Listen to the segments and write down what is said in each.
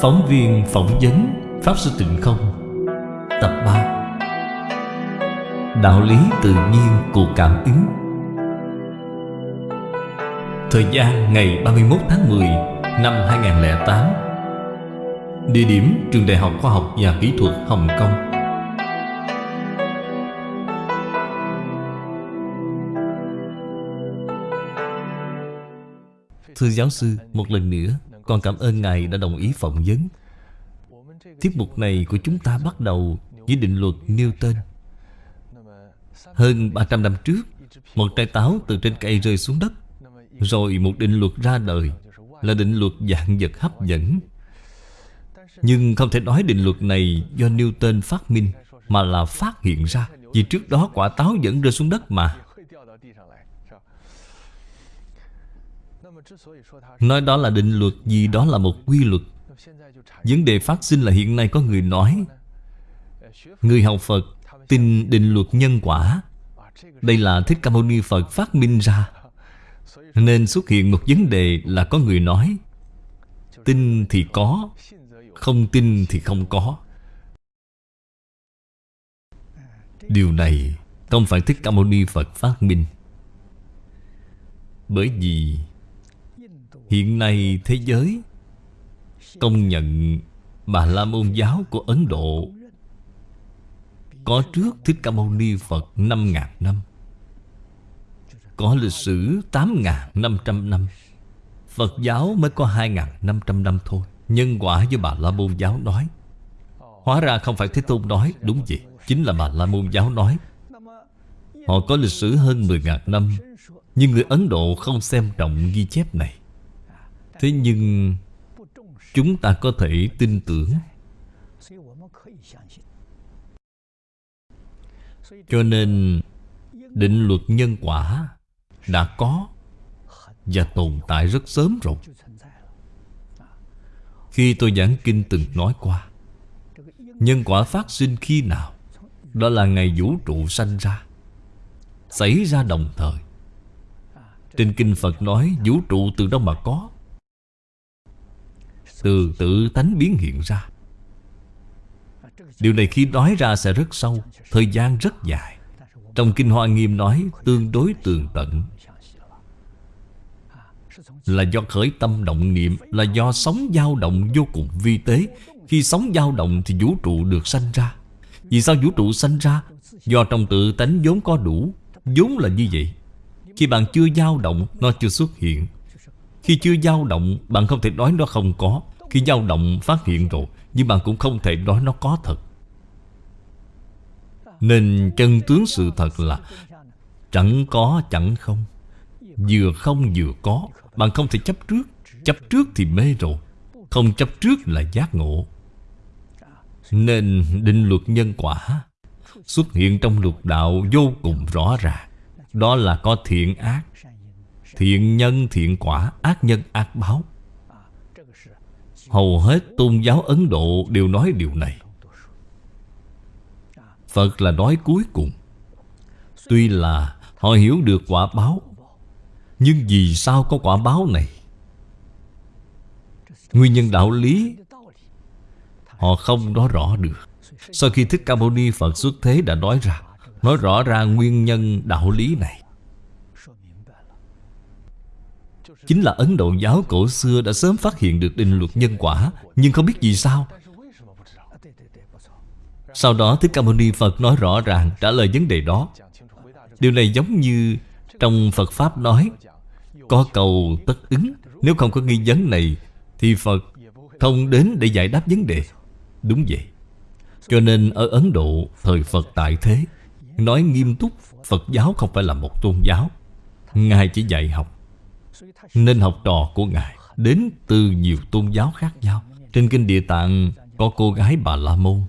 Phóng viên phỏng vấn Pháp Sư Tịnh Không. Tập 3 Đạo lý tự nhiên của cảm ứng. Thời gian ngày 31 tháng 10 năm 2008 Địa điểm Trường Đại học Khoa học và Kỹ thuật Hồng Kông. Thưa giáo sư, một lần nữa con cảm ơn Ngài đã đồng ý phỏng vấn. Tiết mục này của chúng ta bắt đầu với định luật Newton Hơn 300 năm trước, Một trái táo từ trên cây rơi xuống đất, Rồi một định luật ra đời, Là định luật dạng vật hấp dẫn. Nhưng không thể nói định luật này do Newton phát minh, Mà là phát hiện ra Vì trước đó quả táo vẫn rơi xuống đất mà. Nói đó là định luật vì đó là một quy luật. Vấn đề phát sinh là hiện nay có người nói, Người học Phật tin định luật nhân quả. Đây là Thích Ca Mâu Ni Phật phát minh ra. Nên xuất hiện một vấn đề là có người nói, Tin thì có, Không tin thì không có. Điều này không phải Thích Ca Mâu Ni Phật phát minh. Bởi vì Hiện nay thế giới Công nhận Bà La Môn giáo của Ấn Độ Có trước Thích Ca Mâu Ni Phật 5.000 năm, Có lịch sử 8.500 năm Phật giáo mới có 2.500 năm thôi. Nhân quả với Bà La Môn giáo nói, Hóa ra không phải Thế Tôn nói, Đúng vậy, Chính là Bà La Môn giáo nói. Họ có lịch sử hơn 10.000 năm, Nhưng người Ấn Độ không xem trọng ghi chép này. Thế nhưng Chúng ta có thể tin tưởng. Cho nên Định luật nhân quả Đã có Và tồn tại rất sớm rồi. Khi tôi giảng kinh từng nói qua, Nhân quả phát sinh khi nào, Đó là ngày vũ trụ sanh ra, Xảy ra đồng thời. Trên kinh Phật nói Vũ trụ từ đâu mà có? Từ tự tánh biến hiện ra. Điều này khi nói ra sẽ rất sâu, Thời gian rất dài. Trong Kinh Hoa Nghiêm nói Tương đối tường tận. Là do khởi tâm động niệm, Là do sóng dao động vô cùng vi tế. Khi sóng dao động thì vũ trụ được sanh ra. Vì sao vũ trụ sanh ra? Do trong tự tánh vốn có đủ. Vốn là như vậy. Khi bạn chưa dao động, Nó chưa xuất hiện. Khi chưa dao động, Bạn không thể nói nó không có khi dao động phát hiện rồi, Nhưng bạn cũng không thể nói nó có thật. Nên chân tướng sự thật là, Chẳng có, chẳng không. Vừa không vừa có, Bạn không thể chấp trước. Chấp trước thì mê rồi, Không chấp trước là giác ngộ. Nên định luật nhân quả Xuất hiện trong luật đạo vô cùng rõ ràng. Đó là có thiện ác, Thiện nhân, thiện quả, Ác nhân, ác báo. Hầu hết tôn giáo Ấn Độ đều nói điều này. Phật là nói cuối cùng. Tuy là họ hiểu được quả báo, Nhưng vì sao có quả báo này? Nguyên nhân đạo lý, Họ không nói rõ được. Sau khi Thích Ca Mâu Ni Phật xuất thế đã nói ra, Nói rõ ra nguyên nhân đạo lý này. Chính là Ấn Độ giáo cổ xưa đã sớm phát hiện được định luật nhân quả, Nhưng không biết vì sao. Sau đó, Thích Ca Mâu Ni Phật nói rõ ràng, trả lời vấn đề đó. Điều này giống như trong Phật Pháp nói, Có cầu tất ứng, Nếu không có nghi vấn này, Thì Phật không đến để giải đáp vấn đề. Đúng vậy. Cho nên ở Ấn Độ, Thời Phật tại thế, Nói nghiêm túc, Phật giáo không phải là một tôn giáo. Ngài chỉ dạy học nên học trò của Ngài Đến từ nhiều tôn giáo khác nhau. Trên kinh Địa Tạng Có cô gái Bà La Môn.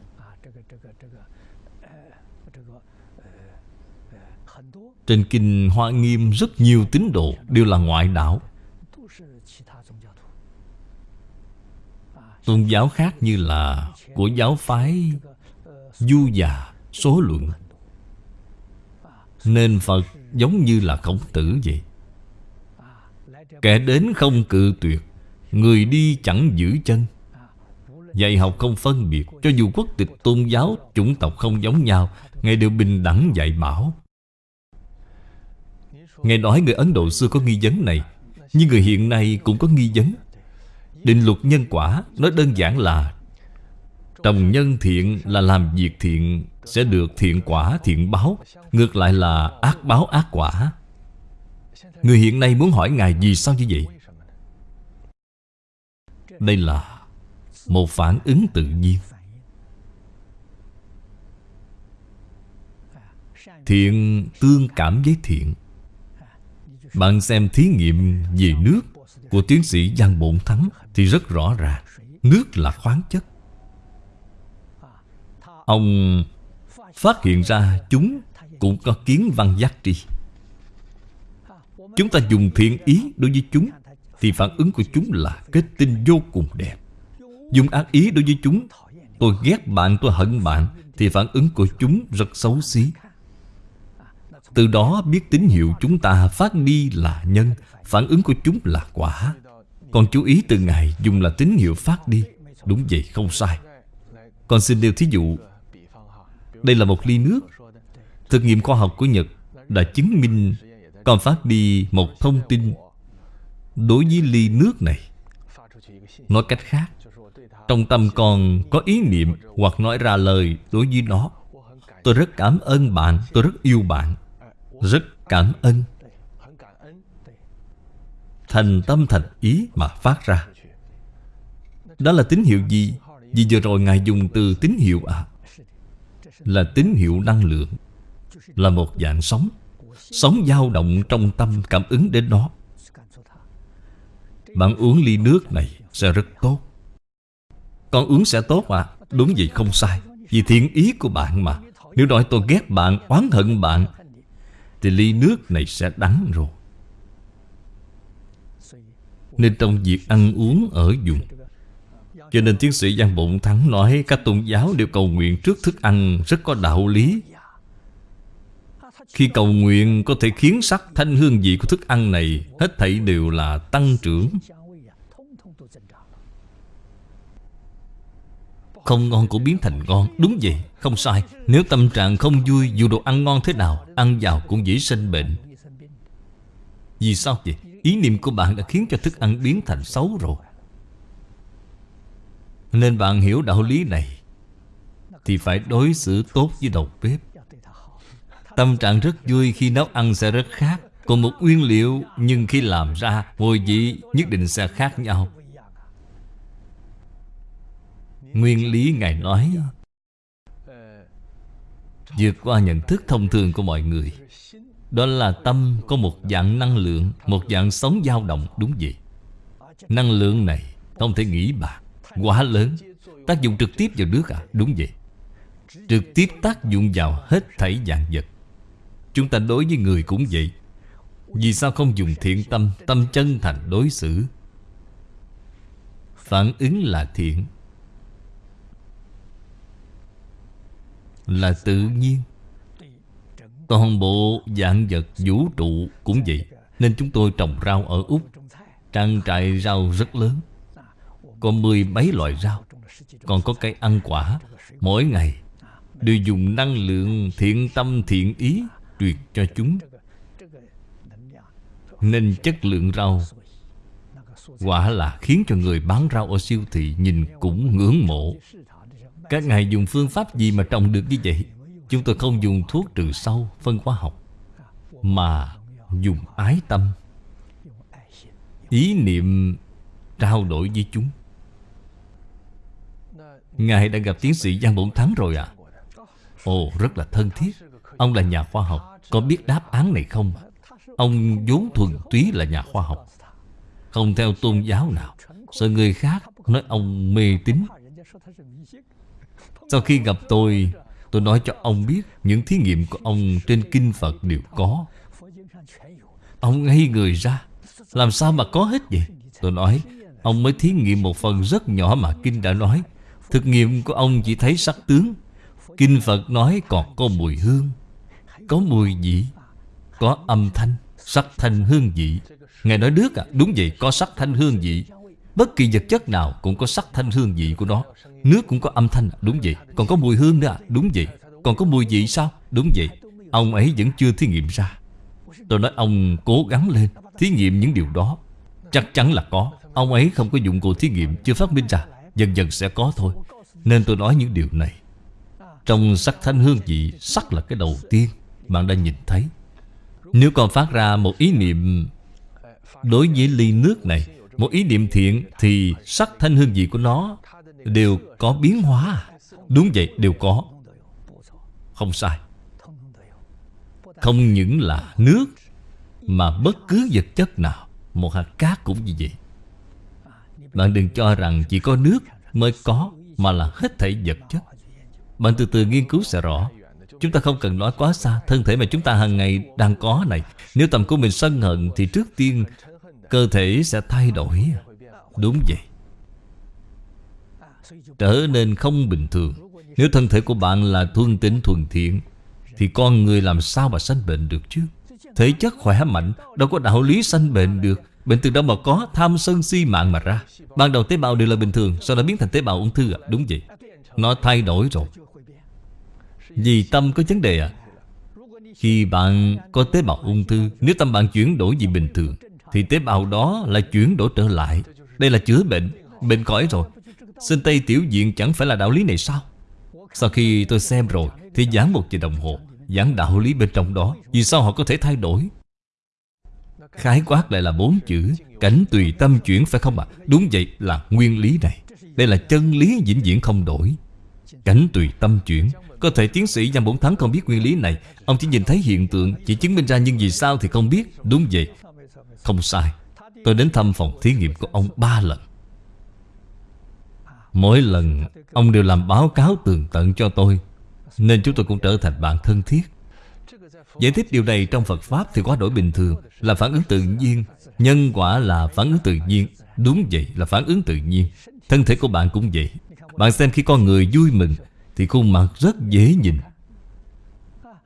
Trên kinh Hoa Nghiêm Rất nhiều tín đồ Đều là ngoại đạo. Tôn giáo khác như là Của giáo phái Du già Số luận. Nên Phật giống như là khổng tử vậy. Kẻ đến không cự tuyệt, Người đi chẳng giữ chân. Dạy học không phân biệt, Cho dù quốc tịch tôn giáo, Chủng tộc không giống nhau Ngài đều bình đẳng dạy bảo. Ngài nói người Ấn Độ xưa có nghi vấn này, Nhưng người hiện nay cũng có nghi vấn. Định luật nhân quả Nói đơn giản là Trồng nhân thiện là làm việc thiện, Sẽ được thiện quả, thiện báo, Ngược lại là ác báo ác quả. Người hiện nay muốn hỏi Ngài vì sao như vậy? Đây là Một phản ứng tự nhiên. Thiện tương cảm với thiện. Bạn xem thí nghiệm về nước Của tiến sĩ Giang Bổn Thắng Thì rất rõ ràng, Nước là khoáng chất. Ông phát hiện ra chúng cũng có kiến văn giác tri. Chúng ta dùng thiện ý đối với chúng Thì phản ứng của chúng là kết tinh vô cùng đẹp. Dùng ác ý đối với chúng Tôi ghét bạn, tôi hận bạn Thì phản ứng của chúng rất xấu xí. Từ đó biết tín hiệu chúng ta phát đi là nhân Phản ứng của chúng là quả. Còn chú ý từ ngày dùng là tín hiệu phát đi Đúng vậy, không sai. Con xin nêu thí dụ Đây là một ly nước. Thực nghiệm khoa học của Nhật Đã chứng minh con phát đi một thông tin Đối với ly nước này. Nói cách khác, Trong tâm con có ý niệm Hoặc nói ra lời đối với nó. Tôi rất cảm ơn bạn, Tôi rất yêu bạn. Rất cảm ơn. Thành tâm thành ý mà phát ra. Đó là tín hiệu gì? Vì vừa rồi Ngài dùng từ tín hiệu à? Là tín hiệu năng lượng, Là một dạng sống Sống dao động trong tâm cảm ứng đến nó. Bạn uống ly nước này sẽ rất tốt. Con uống sẽ tốt à Đúng vậy không sai. Vì thiện ý của bạn mà. Nếu nói tôi ghét bạn, oán hận bạn Thì ly nước này sẽ đắng rồi. Nên trong việc ăn uống ở dùng. Cho nên tiến sĩ Giang Bụng Thắng nói Các tôn giáo đều cầu nguyện trước thức ăn Rất có đạo lý khi cầu nguyện có thể khiến sắc thanh hương vị của thức ăn này Hết thảy đều là tăng trưởng. Không ngon cũng biến thành ngon. Đúng vậy, không sai. Nếu tâm trạng không vui Dù đồ ăn ngon thế nào Ăn vào cũng dễ sinh bệnh. Vì sao vậy? Ý niệm của bạn đã khiến cho thức ăn biến thành xấu rồi. Nên bạn hiểu đạo lý này Thì phải đối xử tốt với đầu bếp. Tâm trạng rất vui khi nấu ăn sẽ rất khác. Còn một nguyên liệu, Nhưng khi làm ra, Mùi vị nhất định sẽ khác nhau. Nguyên lý Ngài nói, vượt qua nhận thức thông thường của mọi người. Đó là tâm có một dạng năng lượng, Một dạng sống dao động, đúng vậy. Năng lượng này, không thể nghĩ bạc Quá lớn. Tác dụng trực tiếp vào nước à? Đúng vậy. Trực tiếp tác dụng vào hết thảy dạng vật. Chúng ta đối với người cũng vậy. Vì sao không dùng thiện tâm Tâm chân thành đối xử? Phản ứng là thiện. Là tự nhiên. Toàn bộ dạng vật, vũ trụ cũng vậy. Nên chúng tôi trồng rau ở Úc. Trang trại rau rất lớn. Có mười mấy loại rau. Còn có cây ăn quả. Mỗi ngày Đều dùng năng lượng thiện tâm, thiện ý. Truyền cho chúng. Nên chất lượng rau Quả là khiến cho người bán rau ở siêu thị Nhìn cũng ngưỡng mộ. Các ngài dùng phương pháp gì mà trồng được như vậy? Chúng tôi không dùng thuốc trừ sâu, Phân hóa học, Mà dùng ái tâm. Ý niệm trao đổi với chúng. Ngài đã gặp tiến sĩ Giang Bổn Thắng rồi à Ồ, rất là thân thiết. Ông là nhà khoa học, Có biết đáp án này không? Ông vốn thuần túy là nhà khoa học. Không theo tôn giáo nào. Sợ người khác nói ông mê tín. Sau khi gặp tôi Tôi nói cho ông biết Những thí nghiệm của ông trên kinh Phật đều có. Ông ngây người ra. Làm sao mà có hết vậy? Tôi nói, Ông mới thí nghiệm một phần rất nhỏ mà Kinh đã nói. Thực nghiệm của ông chỉ thấy sắc tướng. Kinh Phật nói còn có mùi hương. Có mùi vị, Có âm thanh, Sắc thanh hương vị. Ngài nói nước à Đúng vậy, có sắc thanh hương vị. Bất kỳ vật chất nào cũng có sắc thanh hương vị của nó. Nước cũng có âm thanh Đúng vậy. Còn có mùi hương nữa à Đúng vậy. Còn có mùi vị sao? Đúng vậy. Ông ấy vẫn chưa thí nghiệm ra. Tôi nói, ông cố gắng lên, Thí nghiệm những điều đó. Chắc chắn là có. Ông ấy không có dụng cụ thí nghiệm, Chưa phát minh ra. Dần dần sẽ có thôi. Nên tôi nói những điều này. Trong sắc thanh hương vị, Sắc là cái đầu tiên. Bạn đã nhìn thấy. Nếu còn phát ra một ý niệm Đối với ly nước này, Một ý niệm thiện, Thì sắc thanh hương vị của nó Đều có biến hóa. Đúng vậy, đều có. Không sai. Không những là nước, Mà bất cứ vật chất nào, Một hạt cát cũng như vậy. Bạn đừng cho rằng chỉ có nước mới có, Mà là hết thảy vật chất. Bạn từ từ nghiên cứu sẽ rõ. Chúng ta không cần nói quá xa, Thân thể mà chúng ta hàng ngày đang có này. Nếu tầm của mình sân hận Thì trước tiên cơ thể sẽ thay đổi. Đúng vậy. Trở nên không bình thường. Nếu thân thể của bạn là thuần tính thuần thiện, Thì con người làm sao mà sanh bệnh được chứ? Thể chất khỏe mạnh, Đâu có đạo lý sanh bệnh được. Bệnh từ đâu mà có tham sân si mạng mà ra? Ban đầu tế bào đều là bình thường, Sau đó biến thành tế bào ung thư à? Đúng vậy. Nó thay đổi rồi. Vì tâm có vấn đề à? Khi bạn có tế bào ung thư, Nếu tâm bạn chuyển đổi gì bình thường, Thì tế bào đó lại chuyển đổi trở lại. Đây là chữa bệnh Bệnh khỏi rồi. Sinh Tây Tiểu Diện chẳng phải là đạo lý này sao? Sau khi tôi xem rồi, Thì giảng một giờ đồng hồ, Giảng đạo lý bên trong đó. Vì sao họ có thể thay đổi? Khái quát lại là bốn chữ, Cảnh tùy tâm chuyển phải không ạ? À? Đúng vậy là nguyên lý này. Đây là chân lý vĩnh viễn không đổi. Cảnh tùy tâm chuyển có thể tiến sĩ Giang Bổn Thắng không biết nguyên lý này. Ông chỉ nhìn thấy hiện tượng, Chỉ chứng minh ra nhưng vì sao thì không biết. Đúng vậy. Không sai. Tôi đến thăm phòng thí nghiệm của ông ba lần. Mỗi lần, ông đều làm báo cáo tường tận cho tôi, Nên chúng tôi cũng trở thành bạn thân thiết. Giải thích điều này trong Phật Pháp thì quá đổi bình thường, Là phản ứng tự nhiên. Nhân quả là phản ứng tự nhiên. Đúng vậy, là phản ứng tự nhiên. Thân thể của bạn cũng vậy. Bạn xem khi con người vui mừng thì khuôn mặt rất dễ nhìn.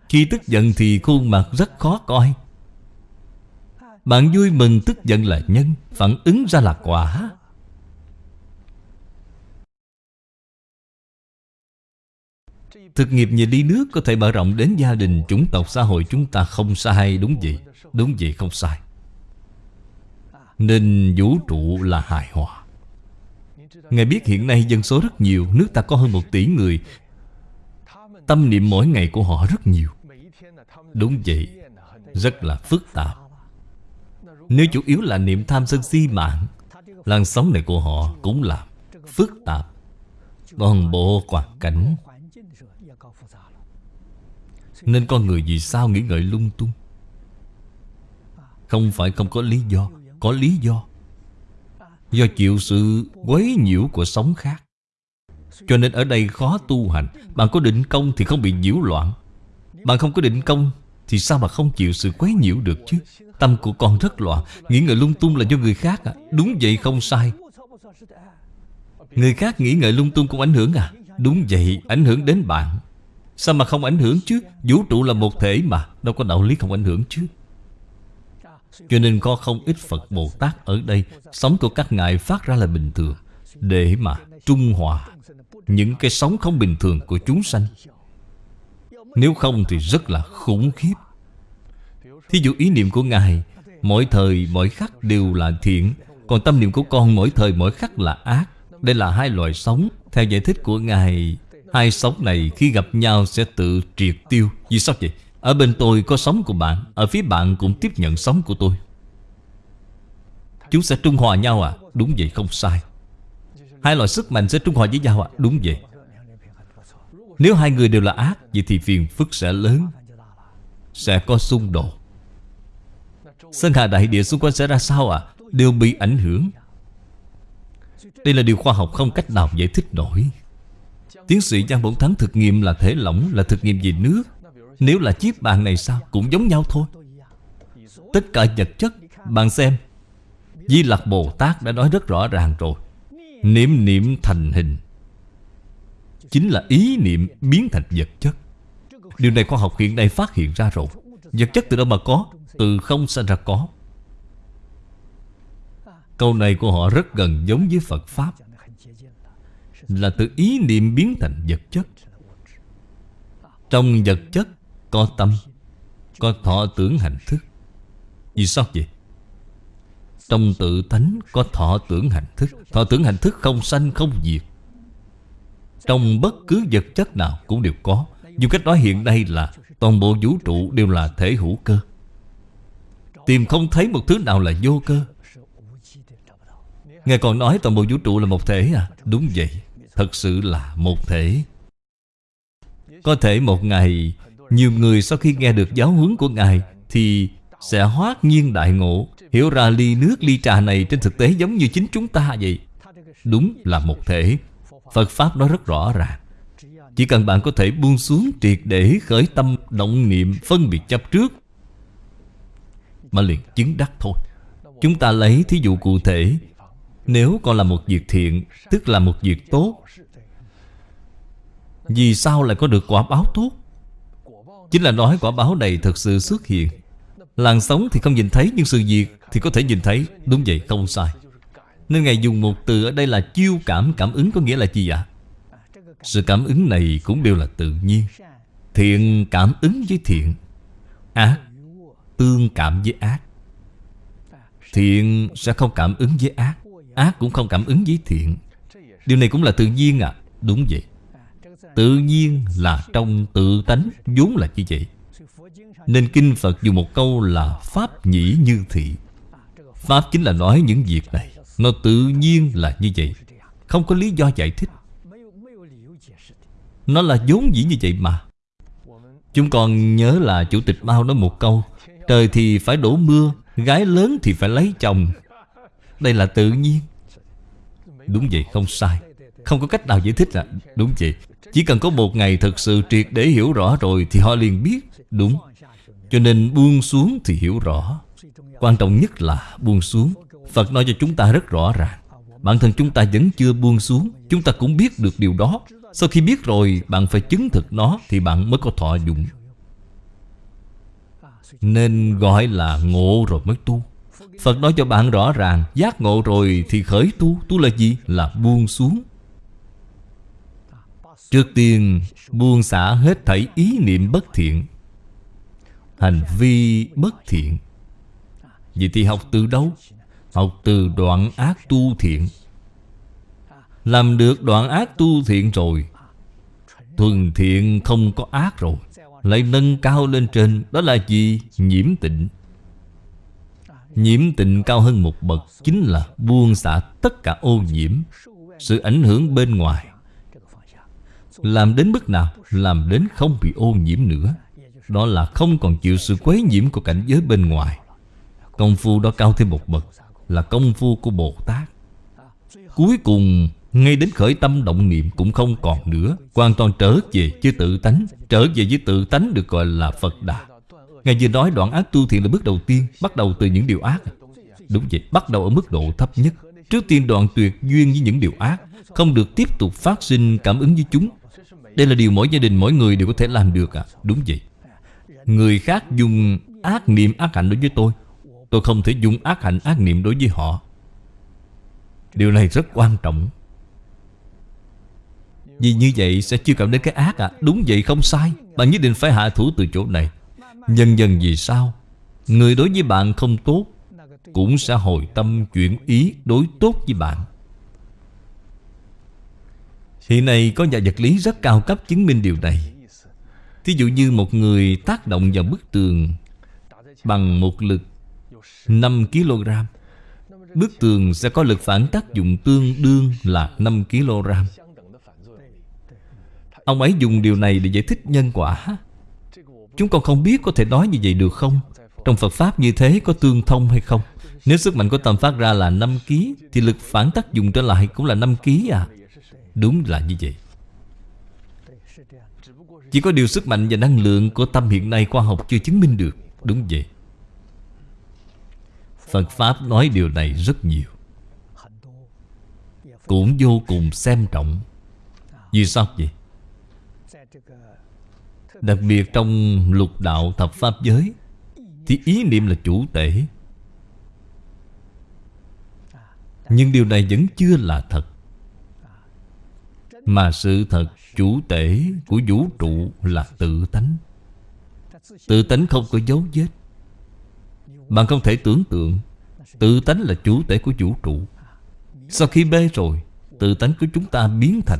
Khi tức giận thì khuôn mặt rất khó coi. Bạn vui mừng tức giận là nhân Phản ứng ra là quả. Thực nghiệp về đi nước có thể mở rộng đến gia đình, chủng tộc, xã hội chúng ta không sai Đúng vậy, đúng vậy không sai. Nên vũ trụ là hài hòa. Ngài biết hiện nay dân số rất nhiều Nước ta có hơn một tỷ người Tâm niệm mỗi ngày của họ rất nhiều. Đúng vậy, Rất là phức tạp. Nếu chủ yếu là niệm tham sân si mạng, Làn sóng này của họ cũng là phức tạp. Toàn bộ hoàn cảnh. Nên con người vì sao nghĩ ngợi lung tung? Không phải không có lý do, Có lý do. Do chịu sự quấy nhiễu của sống khác. Cho nên ở đây khó tu hành. Bạn có định công thì không bị nhiễu loạn. Bạn không có định công Thì sao mà không chịu sự quấy nhiễu được chứ? Tâm của con rất loạn. Nghĩ ngợi lung tung là do người khác à? Đúng vậy không sai. Người khác nghĩ ngợi lung tung cũng ảnh hưởng à? Đúng vậy, ảnh hưởng đến bạn. Sao mà không ảnh hưởng chứ? Vũ trụ là một thể mà, Đâu có đạo lý không ảnh hưởng chứ? Cho nên có không ít Phật Bồ Tát ở đây, Sống của các ngài phát ra là bình thường. Để mà trung hòa. Những cái sống không bình thường của chúng sanh. Nếu không thì rất là khủng khiếp. Thí dụ ý niệm của Ngài, Mỗi thời, mỗi khắc đều là thiện. Còn tâm niệm của con mỗi thời, mỗi khắc là ác. Đây là hai loại sống. Theo giải thích của Ngài, Hai sống này khi gặp nhau sẽ tự triệt tiêu. Vì sao vậy? Ở bên tôi có sống của bạn, Ở phía bạn cũng tiếp nhận sống của tôi. Chúng sẽ trung hòa nhau à? Đúng vậy, không sai. Hai loại sức mạnh sẽ trung hòa với nhau à? Đúng vậy. Nếu hai người đều là ác, Vậy thì phiền phức sẽ lớn, Sẽ có xung đột. Sân hà đại địa xung quanh sẽ ra sao à? Đều bị ảnh hưởng. Đây là điều khoa học không cách nào giải thích nổi. Tiến sĩ Giang Bổn Thắng thực nghiệm là thể lỏng, Là thực nghiệm về nước. Nếu là chiếc bàn này sao? Cũng giống nhau thôi. Tất cả vật chất, Bạn xem. Di Lặc Bồ Tát đã nói rất rõ ràng rồi. Niệm niệm thành hình. Chính là ý niệm biến thành vật chất. Điều này khoa học hiện nay phát hiện ra rồi. Vật chất từ đâu mà có? Từ không sanh ra có. Câu này của họ rất gần giống với Phật Pháp. Là từ ý niệm biến thành vật chất. Trong vật chất có tâm, Có thọ tưởng hành thức. Vì sao vậy? Trong tự tánh có thọ tưởng hành thức. Thọ tưởng hành thức không sanh, không diệt. Trong bất cứ vật chất nào cũng đều có. Dùng cách nói hiện nay là Toàn bộ vũ trụ đều là thể hữu cơ. Tìm không thấy một thứ nào là vô cơ. Ngài còn nói toàn bộ vũ trụ là một thể à? Đúng vậy. Thật sự là một thể. Có thể một ngày, Nhiều người sau khi nghe được giáo huấn của Ngài Thì sẽ hoát nhiên đại ngộ. Hiểu ra ly nước ly trà này Trên thực tế giống như chính chúng ta vậy. Đúng là một thể. Phật Pháp nói rất rõ ràng. Chỉ cần bạn có thể buông xuống triệt để khởi tâm, động niệm, phân biệt chấp trước, Mà liền chứng đắc thôi. Chúng ta lấy thí dụ cụ thể. Nếu còn là một việc thiện, Tức là một việc tốt, Vì sao lại có được quả báo tốt? Chính là nói quả báo này thực sự xuất hiện. Làn sóng thì không nhìn thấy, Nhưng sự việc thì có thể nhìn thấy. Đúng vậy, không sai. Nên Ngài dùng một từ ở đây là chiêu cảm Cảm ứng có nghĩa là gì ạ? Sự cảm ứng này cũng đều là tự nhiên. Thiện cảm ứng với thiện, Ác Tương cảm với ác. Thiện sẽ không cảm ứng với ác Ác cũng không cảm ứng với thiện. Điều này cũng là tự nhiên à Đúng vậy. Tự nhiên là trong tự tánh, vốn là như vậy. Nên Kinh Phật dùng một câu là Pháp nhĩ như thị. Pháp chính là nói những việc này. Nó tự nhiên là như vậy. Không có lý do giải thích. Nó là vốn dĩ như vậy mà. Chúng còn nhớ là Chủ tịch Mao nói một câu, Trời thì phải đổ mưa, Gái lớn thì phải lấy chồng. Đây là tự nhiên. Đúng vậy, không sai. Không có cách nào giải thích là Đúng vậy. Chỉ cần có một ngày thật sự triệt để hiểu rõ rồi Thì họ liền biết. Đúng. Cho nên buông xuống thì hiểu rõ. Quan trọng nhất là buông xuống. Phật nói cho chúng ta rất rõ ràng. Bản thân chúng ta vẫn chưa buông xuống. Chúng ta cũng biết được điều đó. Sau khi biết rồi, bạn phải chứng thực nó Thì bạn mới có thọ dụng. Nên gọi là ngộ rồi mới tu. Phật nói cho bạn rõ ràng, Giác ngộ rồi thì khởi tu. Tu là gì? Là buông xuống. Trước tiên, buông xả hết thảy ý niệm bất thiện. Hành vi bất thiện Vậy thì học từ đâu? Học từ đoạn ác tu thiện Làm được đoạn ác tu thiện rồi, Thuần thiện không có ác rồi, Lại nâng cao lên trên, Đó là gì? Nhiễm tịnh Nhiễm tịnh cao hơn một bậc Chính là buông xả tất cả ô nhiễm, Sự ảnh hưởng bên ngoài Làm đến mức nào? Làm đến không bị ô nhiễm nữa đó là không còn chịu sự quấy nhiễm của cảnh giới bên ngoài. Công phu đó cao thêm một bậc Là công phu của Bồ Tát. Cuối cùng Ngay đến khởi tâm động niệm cũng không còn nữa Hoàn toàn trở về với tự tánh Trở về với tự tánh được gọi là Phật Đà. Ngài vừa nói đoạn ác tu thiện là bước đầu tiên Bắt đầu từ những điều ác. Đúng vậy, bắt đầu ở mức độ thấp nhất. Trước tiên đoạn tuyệt duyên với những điều ác Không được tiếp tục phát sinh cảm ứng với chúng. Đây là điều mỗi gia đình, mỗi người đều có thể làm được à. Đúng vậy. Người khác dùng ác niệm, ác hạnh đối với tôi. Tôi không thể dùng ác hạnh, ác niệm đối với họ. Điều này rất quan trọng. Vì như vậy sẽ chưa cảm đến cái ác à Đúng vậy, không sai. Bạn nhất định phải hạ thủ từ chỗ này. Dần dần vì sao? Người đối với bạn không tốt, Cũng sẽ hồi tâm chuyển ý đối tốt với bạn. Hiện nay có nhà vật lý rất cao cấp chứng minh điều này. Thí dụ như một người tác động vào bức tường Bằng một lực 5 kg, Bức tường sẽ có lực phản tác dụng tương đương là 5 kg. Ông ấy dùng điều này để giải thích nhân quả. Chúng con không biết có thể nói như vậy được không? Trong Phật Pháp như thế có tương thông hay không? Nếu sức mạnh của tâm phát ra là 5 kg Thì lực phản tác dụng trở lại cũng là 5 kg à? Đúng là như vậy. Chỉ có điều sức mạnh và năng lượng của tâm hiện nay khoa học chưa chứng minh được, Đúng vậy? Phật Pháp nói điều này rất nhiều. Cũng vô cùng xem trọng. Vì sao vậy? Đặc biệt trong lục đạo thập Pháp giới, Thì ý niệm là chủ tể Nhưng điều này vẫn chưa là thật. Mà sự thật chủ tể của vũ trụ là tự tánh. Tự tánh không có dấu vết. Bạn không thể tưởng tượng, Tự tánh là chủ tể của vũ trụ. Sau khi bê rồi, Tự tánh của chúng ta biến thành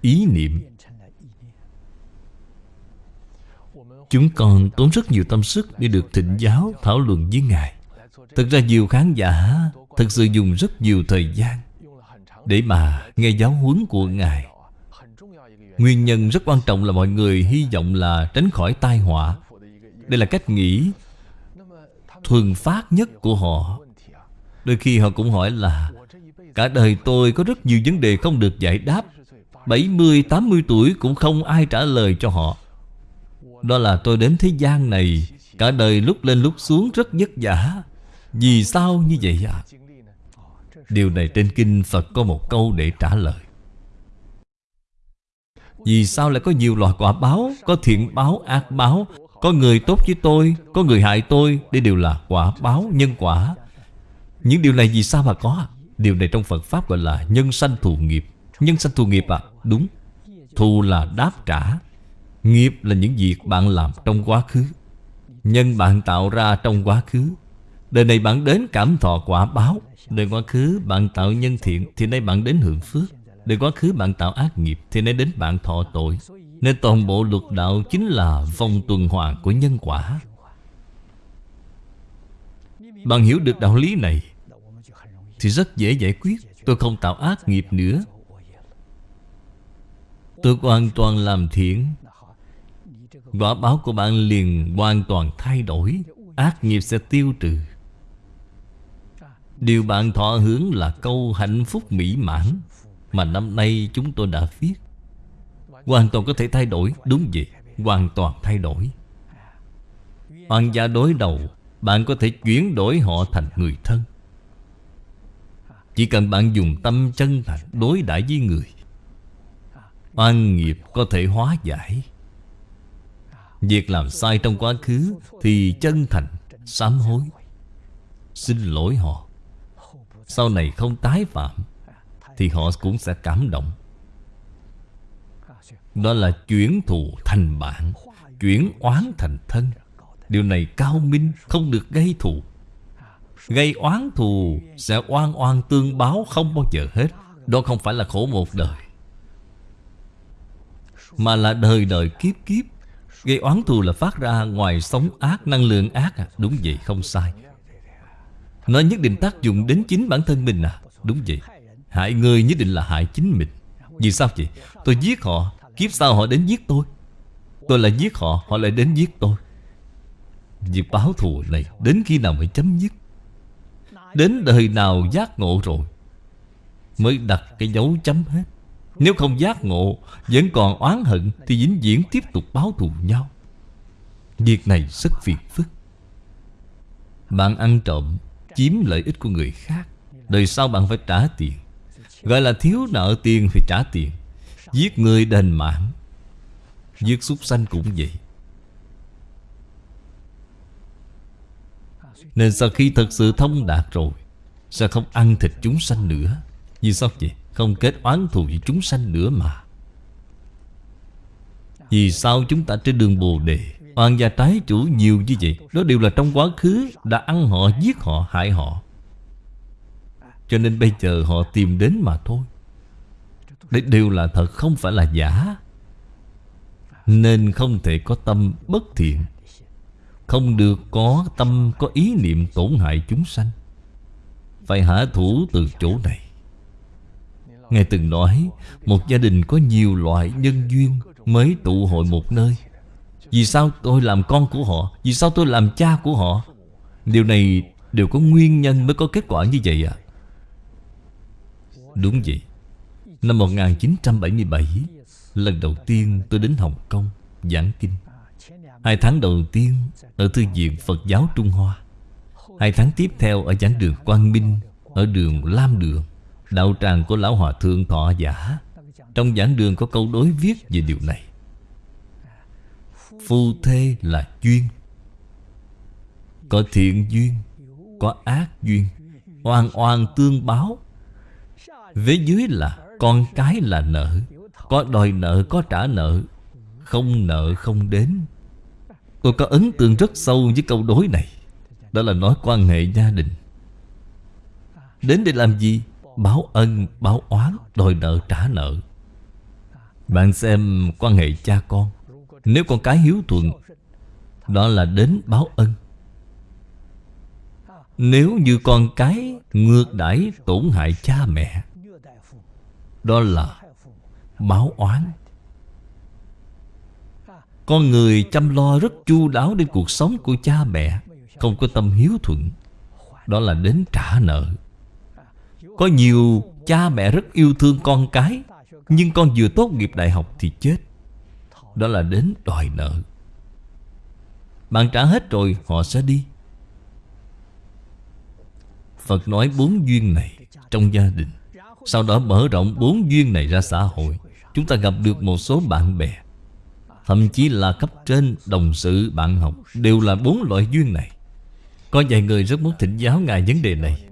ý niệm. Chúng con tốn rất nhiều tâm sức Để được thịnh giáo, thảo luận với Ngài. Thực ra nhiều khán giả Thực sự dùng rất nhiều thời gian Để mà nghe giáo huấn của Ngài. Nguyên nhân rất quan trọng là mọi người hy vọng là tránh khỏi tai họa. Đây là cách nghĩ thuần phát nhất của họ. Đôi khi họ cũng hỏi là Cả đời tôi có rất nhiều vấn đề không được giải đáp. 70, 80 tuổi cũng không ai trả lời cho họ. Đó là tôi đến thế gian này Cả đời lúc lên lúc xuống rất vất vả. Vì sao như vậy ạ? À? Điều này trên kinh Phật có một câu để trả lời. Vì sao lại có nhiều loại quả báo Có thiện báo, ác báo? Có người tốt với tôi Có người hại tôi Đây đều là quả báo, nhân quả. Những điều này vì sao mà có? Điều này trong Phật Pháp gọi là nhân sanh thù nghiệp. Nhân sanh thù nghiệp à? Đúng. Thù là đáp trả. Nghiệp là những việc bạn làm trong quá khứ. Nhân bạn tạo ra trong quá khứ. Đời này bạn đến cảm thọ quả báo. Đời quá khứ bạn tạo nhân thiện Thì nay bạn đến hưởng phước. Đời quá khứ bạn tạo ác nghiệp Thì nay đến bạn thọ tội. Nên toàn bộ luật đạo chính là vòng tuần hoàn của nhân quả. Bạn hiểu được đạo lý này Thì rất dễ giải quyết. Tôi không tạo ác nghiệp nữa. Tôi hoàn toàn làm thiện. Quả báo của bạn liền hoàn toàn thay đổi. Ác nghiệp sẽ tiêu trừ. Điều bạn thọ hướng là câu hạnh phúc mỹ mãn. Mà năm nay chúng tôi đã viết. Hoàn toàn có thể thay đổi, Đúng vậy, Hoàn toàn thay đổi. Hoàng gia đối đầu, Bạn có thể chuyển đổi họ thành người thân. Chỉ cần bạn dùng tâm chân thành Đối đãi với người. Oan nghiệp có thể hóa giải. Việc làm sai trong quá khứ Thì chân thành, Sám hối. Xin lỗi họ. Sau này không tái phạm. Thì họ cũng sẽ cảm động. Đó là chuyển thù thành bạn, Chuyển oán thành thân. Điều này cao minh Không được gây thù. Gây oán thù Sẽ oan oan tương báo không bao giờ hết. Đó không phải là khổ một đời, Mà là đời đời kiếp kiếp. Gây oán thù là phát ra ngoài sống ác, Năng lượng ác à. Đúng vậy, không sai. Nó nhất định tác dụng đến chính bản thân mình à. Đúng vậy. Hại người nhất định là hại chính mình. Vì sao vậy? Tôi giết họ, Kiếp sau họ đến giết tôi. Tôi lại giết họ Họ lại đến giết tôi. Việc báo thù này Đến khi nào mới chấm dứt? Đến đời nào giác ngộ rồi Mới đặt cái dấu chấm hết? Nếu không giác ngộ, Vẫn còn oán hận Thì vĩnh viễn tiếp tục báo thù nhau. Việc này rất phiền phức. Bạn ăn trộm, Chiếm lợi ích của người khác. Đời sau bạn phải trả tiền. Gọi là thiếu nợ tiền thì trả tiền. Giết người đền mạng. Giết súc sanh cũng vậy. Nên sau khi thật sự thông đạt rồi Sẽ không ăn thịt chúng sanh nữa. Vì sao vậy? Không kết oán thù với chúng sanh nữa mà. Vì sao chúng ta trên đường Bồ Đề Hoàng gia trái chủ nhiều như vậy? Đó đều là trong quá khứ Đã ăn họ, giết họ, hại họ. Cho nên bây giờ họ tìm đến mà thôi. Đấy đều là thật, không phải là giả. Nên không thể có tâm bất thiện. Không được có tâm, có ý niệm tổn hại chúng sanh. Phải hạ thủ từ chỗ này. Ngài từng nói, Một gia đình có nhiều loại nhân duyên Mới tụ hội một nơi. Vì sao tôi làm con của họ? Vì sao tôi làm cha của họ? Điều này đều có nguyên nhân mới có kết quả như vậy à Đúng vậy. Năm 1977 Lần đầu tiên tôi đến Hồng Kông Giảng kinh. Hai tháng đầu tiên Ở Thư viện Phật giáo Trung Hoa. Hai tháng tiếp theo ở giảng đường Quang Minh, Ở đường Lam Đường, Đạo tràng của Lão Hòa Thượng Thọ Giả. Trong giảng đường có câu đối viết về điều này. Phu thê là duyên. Có thiện duyên, Có ác duyên. Oan oan tương báo Vế dưới là con cái là nợ. Có đòi nợ có trả nợ. Không nợ không đến. Tôi có ấn tượng rất sâu với câu đối này. Đó là nói quan hệ gia đình. Đến để làm gì? Báo ân, báo oán, đòi nợ, trả nợ. Bạn xem quan hệ cha con. Nếu con cái hiếu thuận Đó là đến báo ân. Nếu như con cái ngược đãi tổn hại cha mẹ đó là báo oán. Con người chăm lo rất chu đáo đến cuộc sống của cha mẹ, Không có tâm hiếu thuận. Đó là đến trả nợ. Có nhiều cha mẹ rất yêu thương con cái, Nhưng con vừa tốt nghiệp đại học thì chết. Đó là đến đòi nợ. Bạn trả hết rồi, họ sẽ đi. Phật nói bốn duyên này trong gia đình. Sau đó mở rộng bốn duyên này ra xã hội. Chúng ta gặp được một số bạn bè Thậm chí là cấp trên, đồng sự, bạn học Đều là bốn loại duyên này. Có vài người rất muốn thỉnh giáo Ngài vấn đề này.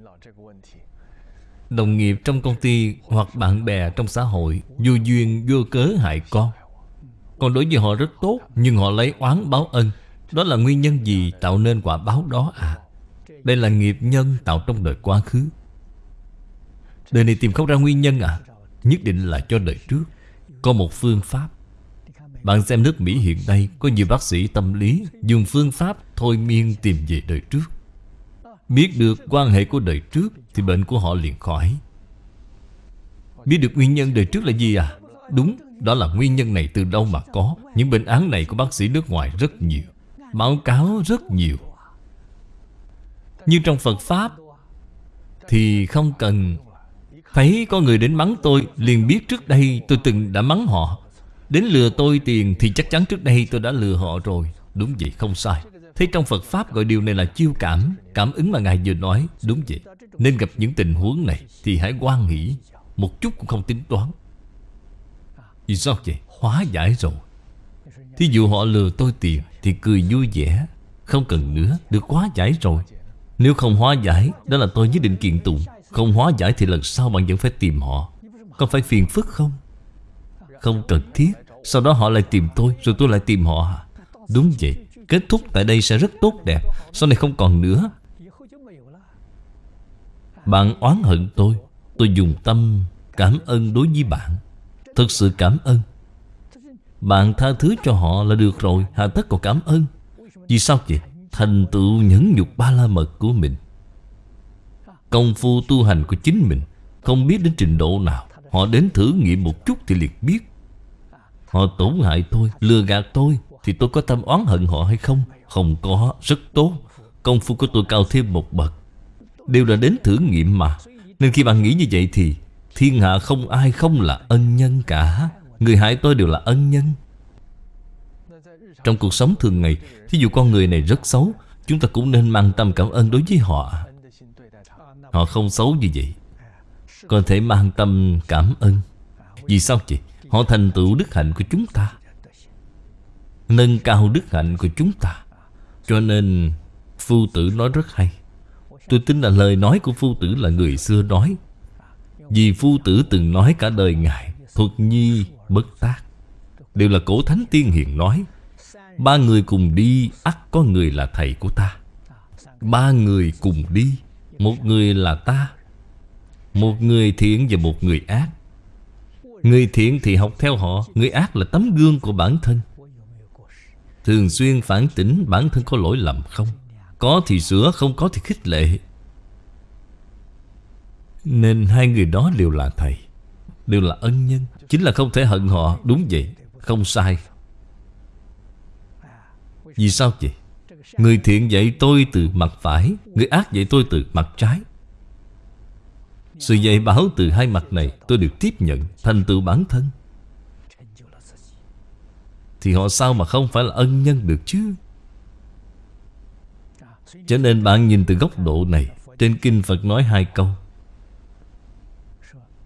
Đồng nghiệp trong công ty hoặc bạn bè trong xã hội Vô duyên vô cớ hại con. Còn đối với họ rất tốt Nhưng họ lấy oán báo ân. Đó là nguyên nhân gì tạo nên quả báo đó à? Đây là nghiệp nhân tạo trong đời quá khứ. Đời này tìm không ra nguyên nhân à? Nhất định là cho đời trước. Có một phương pháp. Bạn xem nước Mỹ hiện nay Có nhiều bác sĩ tâm lý Dùng phương pháp thôi miên tìm về đời trước. Biết được quan hệ của đời trước Thì bệnh của họ liền khỏi. Biết được nguyên nhân đời trước là gì à? Đúng, đó là nguyên nhân này từ đâu mà có. Những bệnh án này của bác sĩ nước ngoài rất nhiều. Báo cáo rất nhiều. Nhưng trong Phật Pháp Thì không cần Thấy có người đến mắng tôi, Liền biết trước đây tôi từng đã mắng họ. Đến lừa tôi tiền Thì chắc chắn trước đây tôi đã lừa họ rồi. Đúng vậy, không sai. Thế trong Phật Pháp gọi điều này là chiêu cảm Cảm ứng mà Ngài vừa nói. Đúng vậy. Nên gặp những tình huống này Thì hãy quan nghĩ. Một chút cũng không tính toán. Vì sao vậy? Hóa giải rồi. Thí dụ họ lừa tôi tiền Thì cười vui vẻ. Không cần nữa, Được hóa giải rồi. Nếu không hóa giải, Đó là tôi nhất định kiện tụng. Không hóa giải thì lần sau bạn vẫn phải tìm họ. Có phải phiền phức không? Không cần thiết. Sau đó họ lại tìm tôi, Rồi tôi lại tìm họ à? Đúng vậy. Kết thúc tại đây sẽ rất tốt đẹp. Sau này không còn nữa. Bạn oán hận tôi. Tôi dùng tâm cảm ơn đối với bạn. Thật sự cảm ơn. Bạn tha thứ cho họ là được rồi. Hà tất còn cảm ơn. Vì sao vậy? Thành tựu nhẫn nhục ba la mật của mình. Công phu tu hành của chính mình Không biết đến trình độ nào. Họ đến thử nghiệm một chút thì liền biết. Họ tổn hại tôi, lừa gạt tôi thì tôi có tâm oán hận họ hay không? Không có, rất tốt. Công phu của tôi cao thêm một bậc. Đều là đến thử nghiệm mà. Nên khi bạn nghĩ như vậy thì Thiên hạ không ai không là ân nhân cả. Người hại tôi đều là ân nhân. Trong cuộc sống thường ngày Thí dụ con người này rất xấu Chúng ta cũng nên mang tâm cảm ơn đối với họ. Họ không xấu như vậy. Có thể mang tâm, cảm ơn. Vì sao chị? Họ thành tựu đức hạnh của chúng ta. Nâng cao đức hạnh của chúng ta. Cho nên, Phu tử nói rất hay. Tôi tin là lời nói của phu tử là người xưa nói. Vì phu tử từng nói cả đời Ngài, Thuật nhi, bất tác, Đều là cổ thánh tiên hiền nói. Ba người cùng đi, ắt có người là thầy của ta. Ba người cùng đi một người là ta, Một người thiện và một người ác. Người thiện thì học theo họ, Người ác là tấm gương của bản thân. Thường xuyên phản tỉnh bản thân có lỗi lầm không? Có thì sửa, không có thì khích lệ. Nên hai người đó đều là thầy, Đều là ân nhân. Chính là không thể hận họ, Đúng vậy, Không sai. Vì sao vậy? Người thiện dạy tôi từ mặt phải, Người ác dạy tôi từ mặt trái. Sự dạy bảo từ hai mặt này Tôi được tiếp nhận, Thành tựu bản thân. Thì họ sao mà không phải là ân nhân được chứ? Cho nên bạn nhìn từ góc độ này, Trên Kinh Phật nói hai câu.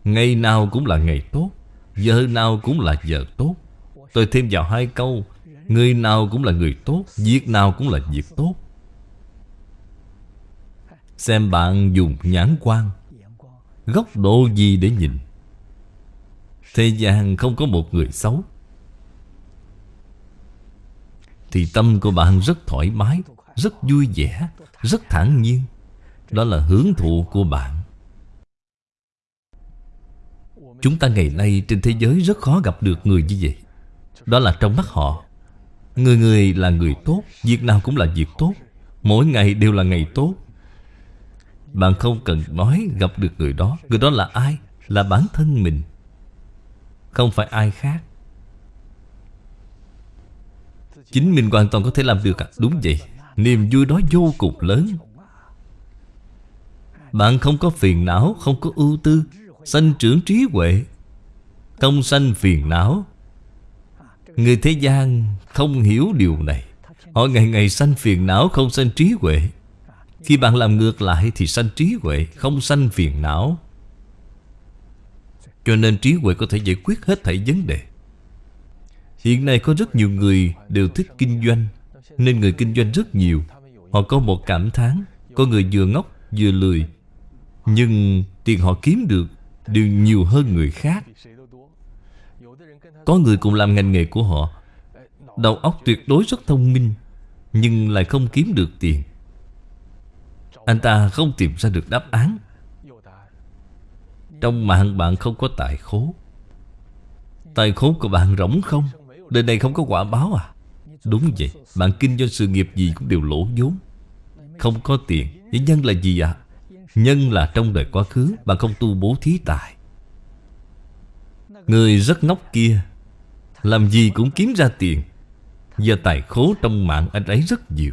Ngày nào cũng là ngày tốt, Giờ nào cũng là giờ tốt. Tôi thêm vào hai câu Người nào cũng là người tốt, Việc nào cũng là việc tốt. Xem bạn dùng nhãn quan Góc độ gì để nhìn. Thế gian không có một người xấu. Thì tâm của bạn rất thoải mái, Rất vui vẻ, Rất thản nhiên. Đó là hưởng thụ của bạn. Chúng ta ngày nay trên thế giới rất khó gặp được người như vậy. Đó là trong mắt họ. Người người là người tốt, Việc nào cũng là việc tốt. Mỗi ngày đều là ngày tốt. Bạn không cần nói gặp được người đó. Người đó là ai? Là bản thân mình. Không phải ai khác. Chính mình hoàn toàn có thể làm được à? Đúng vậy. Niềm vui đó vô cùng lớn. Bạn không có phiền não, Không có ưu tư. Sanh trưởng trí huệ. Không sanh phiền não. Người thế gian không hiểu điều này. Họ ngày ngày sanh phiền não, không sanh trí huệ. Khi bạn làm ngược lại thì sanh trí huệ, Không sanh phiền não. Cho nên trí huệ có thể giải quyết hết thảy vấn đề. Hiện nay có rất nhiều người đều thích kinh doanh, Nên người kinh doanh rất nhiều. Họ có một cảm thán, Có người vừa ngốc, vừa lười. Nhưng tiền họ kiếm được Đều nhiều hơn người khác. Có người cùng làm ngành nghề của họ. Đầu óc tuyệt đối rất thông minh, Nhưng lại không kiếm được tiền. Anh ta không tìm ra được đáp án. Trong mạng bạn không có tài khố. Tài khố của bạn rỗng không? Đời này không có quả báo à? Đúng vậy, Bạn kinh doanh sự nghiệp gì cũng đều lỗ vốn. Không có tiền Vậy nhân là gì ạ? À? Nhân là trong đời quá khứ, Bạn không tu bố thí tài. Người rất ngốc kia làm gì cũng kiếm ra tiền. Giờ tài khố trong mạng anh ấy rất nhiều.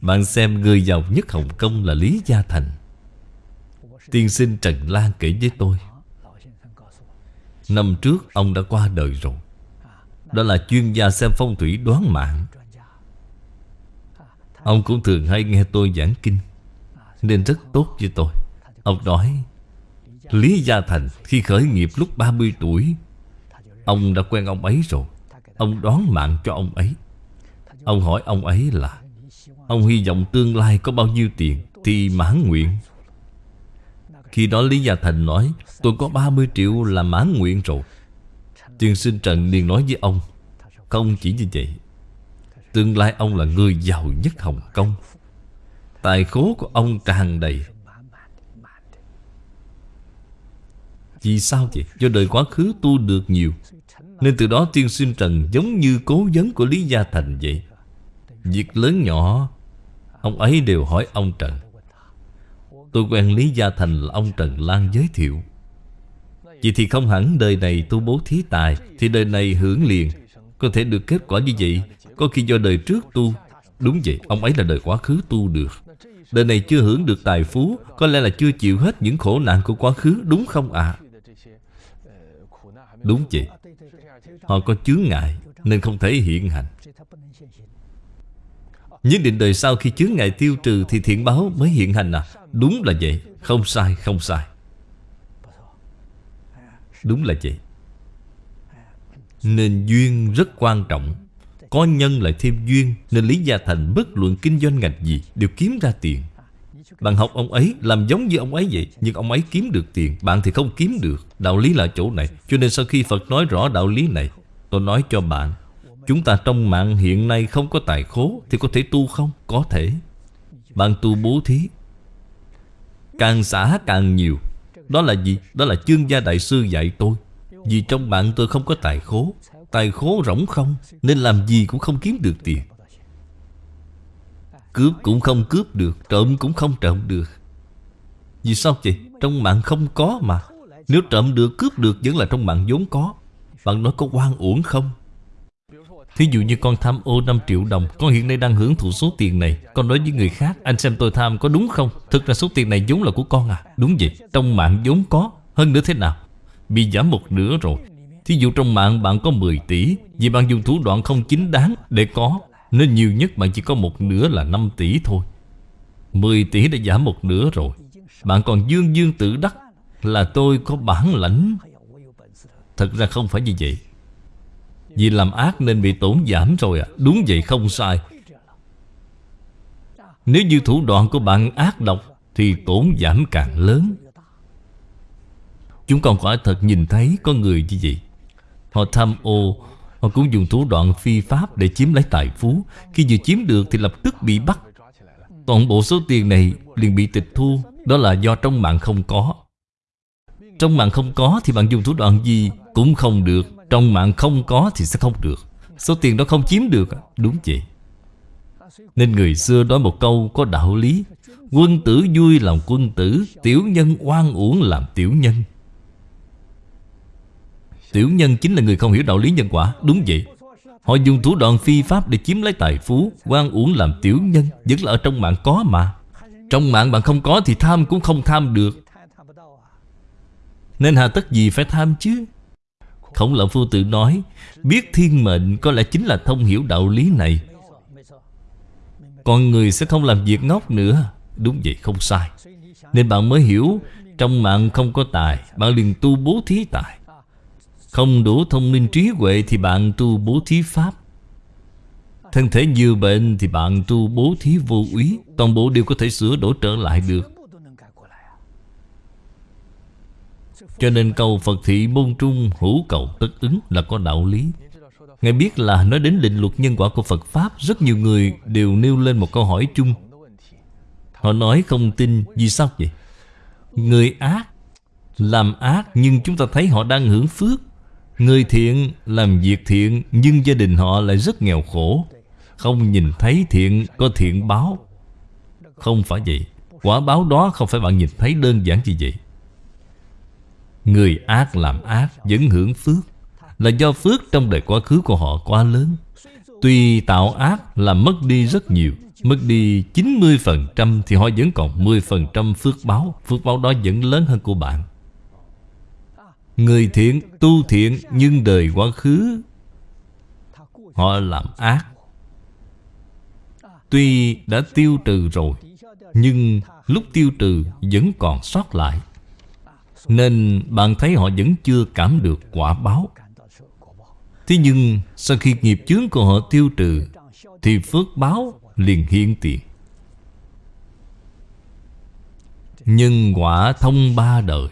Bạn xem người giàu nhất Hồng Kông là Lý Gia Thành. Tiên sinh Trần Lan kể với tôi, Năm trước ông đã qua đời rồi. Đó là chuyên gia xem phong thủy đoán mạng. Ông cũng thường hay nghe tôi giảng kinh, Nên rất tốt với tôi. Ông nói, Lý Gia Thành khi khởi nghiệp lúc 30 tuổi Ông đã quen ông ấy rồi. Ông đoán mạng cho ông ấy. Ông hỏi ông ấy là, Ông hy vọng tương lai có bao nhiêu tiền Thì mãn nguyện? Khi đó Lý Gia Thành nói, Tôi có 30 triệu là mãn nguyện rồi. Tiên sinh Trần liền nói với ông, Không chỉ như vậy, Tương lai ông là người giàu nhất Hồng Kông. Tài khố của ông tràn đầy. Vì sao vậy? Do đời quá khứ tu được nhiều nên từ đó tiên sinh Trần giống như cố vấn của Lý Gia Thành vậy. Việc lớn nhỏ Ông ấy đều hỏi ông Trần. Tôi quen Lý Gia Thành là ông Trần Lan giới thiệu. Vậy thì không hẳn đời này tu bố thí tài Thì đời này hưởng liền. Có thể được kết quả như vậy Có khi do đời trước tu. Đúng vậy, ông ấy là đời quá khứ tu được. Đời này chưa hưởng được tài phú Có lẽ là chưa chịu hết những khổ nạn của quá khứ Đúng không ạ? À? Đúng vậy. Họ có chướng ngại Nên không thể hiện hành. Nhất định đời sau khi chướng ngại tiêu trừ Thì thiện báo mới hiện hành à? Đúng là vậy. Không sai không sai. Đúng là vậy. Nên duyên rất quan trọng. Có nhân lại thêm duyên Nên Lý Gia Thành bất luận kinh doanh ngành gì Đều kiếm ra tiền bạn học ông ấy Làm giống như ông ấy vậy, Nhưng ông ấy kiếm được tiền. Bạn thì không kiếm được. Đạo lý là chỗ này. Cho nên sau khi Phật nói rõ đạo lý này, Tôi nói cho bạn, Chúng ta trong mạng hiện nay không có tài khố Thì có thể tu không? Có thể. Bạn tu bố thí. Càng xả càng nhiều. Đó là gì? Đó là chương gia đại sư dạy tôi. Vì trong bạn tôi không có tài khố. Tài khố rỗng không, Nên làm gì cũng không kiếm được tiền. Cướp cũng không cướp được, Trộm cũng không trộm được Vì sao vậy? Trong mạng không có mà Nếu trộm được, cướp được, Vẫn là trong mạng vốn có Bạn nói có quan uổng không? Thí dụ như con tham ô 5 triệu đồng, Con hiện nay đang hưởng thụ số tiền này Con nói với người khác, Anh xem tôi tham có đúng không? Thực ra số tiền này vốn là của con à Đúng vậy, Trong mạng vốn có Hơn nữa thế nào? Bị giảm một nửa rồi Thí dụ trong mạng bạn có 10 tỷ, Vì bạn dùng thủ đoạn không chính đáng để có nên nhiều nhất bạn chỉ có một nửa là 5 tỷ thôi. 10 tỷ đã giảm một nửa rồi. Bạn còn dương dương tự đắc Là tôi có bản lãnh. Thật ra không phải như vậy. Vì làm ác nên bị tổn giảm rồi à. Đúng vậy, không sai. Nếu như thủ đoạn của bạn ác độc Thì tổn giảm càng lớn. Chúng còn quả thật nhìn thấy có người như vậy. Họ tham ô Họ cũng dùng thủ đoạn phi pháp để chiếm lấy tài phú. Khi vừa chiếm được thì lập tức bị bắt. Toàn bộ số tiền này liền bị tịch thu. Đó là do trong mạng không có. Trong mạng không có thì bạn dùng thủ đoạn gì cũng không được. Trong mạng không có thì sẽ không được. Số tiền đó không chiếm được, Đúng vậy. Nên người xưa nói một câu có đạo lý. Quân tử vui làm quân tử, Tiểu nhân oan uổng làm tiểu nhân. Tiểu nhân chính là người không hiểu đạo lý nhân quả. Đúng vậy. Họ dùng thủ đoạn phi pháp để chiếm lấy tài phú quan uổng làm tiểu nhân, Vẫn là ở trong mạng có mà. Trong mạng bạn không có thì tham cũng không tham được. Nên hà tất gì phải tham chứ? Khổng lão phu tự nói, Biết thiên mệnh có lẽ chính là thông hiểu đạo lý này. Con người sẽ không làm việc ngốc nữa. Đúng vậy, không sai. Nên bạn mới hiểu, Trong mạng không có tài, Bạn liền tu bố thí tài. Không đủ thông minh trí huệ Thì bạn tu bố thí pháp. Thân thể nhiều bệnh Thì bạn tu bố thí vô úy Toàn bộ đều có thể sửa đổi trở lại được. Cho nên cầu Phật thị môn trung hữu cầu tất ứng là có đạo lý. Ngài biết là nói đến định luật nhân quả của Phật Pháp, Rất nhiều người đều nêu lên một câu hỏi chung. Họ nói không tin, Vì sao vậy? Người ác Làm ác nhưng chúng ta thấy họ đang hưởng phước. Người thiện làm việc thiện, Nhưng gia đình họ lại rất nghèo khổ. Không nhìn thấy thiện, có thiện báo. Không phải vậy. Quả báo đó không phải bạn nhìn thấy đơn giản như vậy. Người ác làm ác, vẫn hưởng phước. Là do phước trong đời quá khứ của họ quá lớn. Tuy tạo ác là mất đi rất nhiều, Mất đi 90% thì họ vẫn còn 10% phước báo. Phước báo đó vẫn lớn hơn của bạn. Người thiện, tu thiện Nhưng đời quá khứ. Họ làm ác. Tuy đã tiêu trừ rồi Nhưng lúc tiêu trừ vẫn còn sót lại. Nên bạn thấy họ vẫn chưa cảm được quả báo. Thế nhưng sau khi nghiệp chướng của họ tiêu trừ Thì phước báo liền hiện tiền. Nhân quả thông ba đời.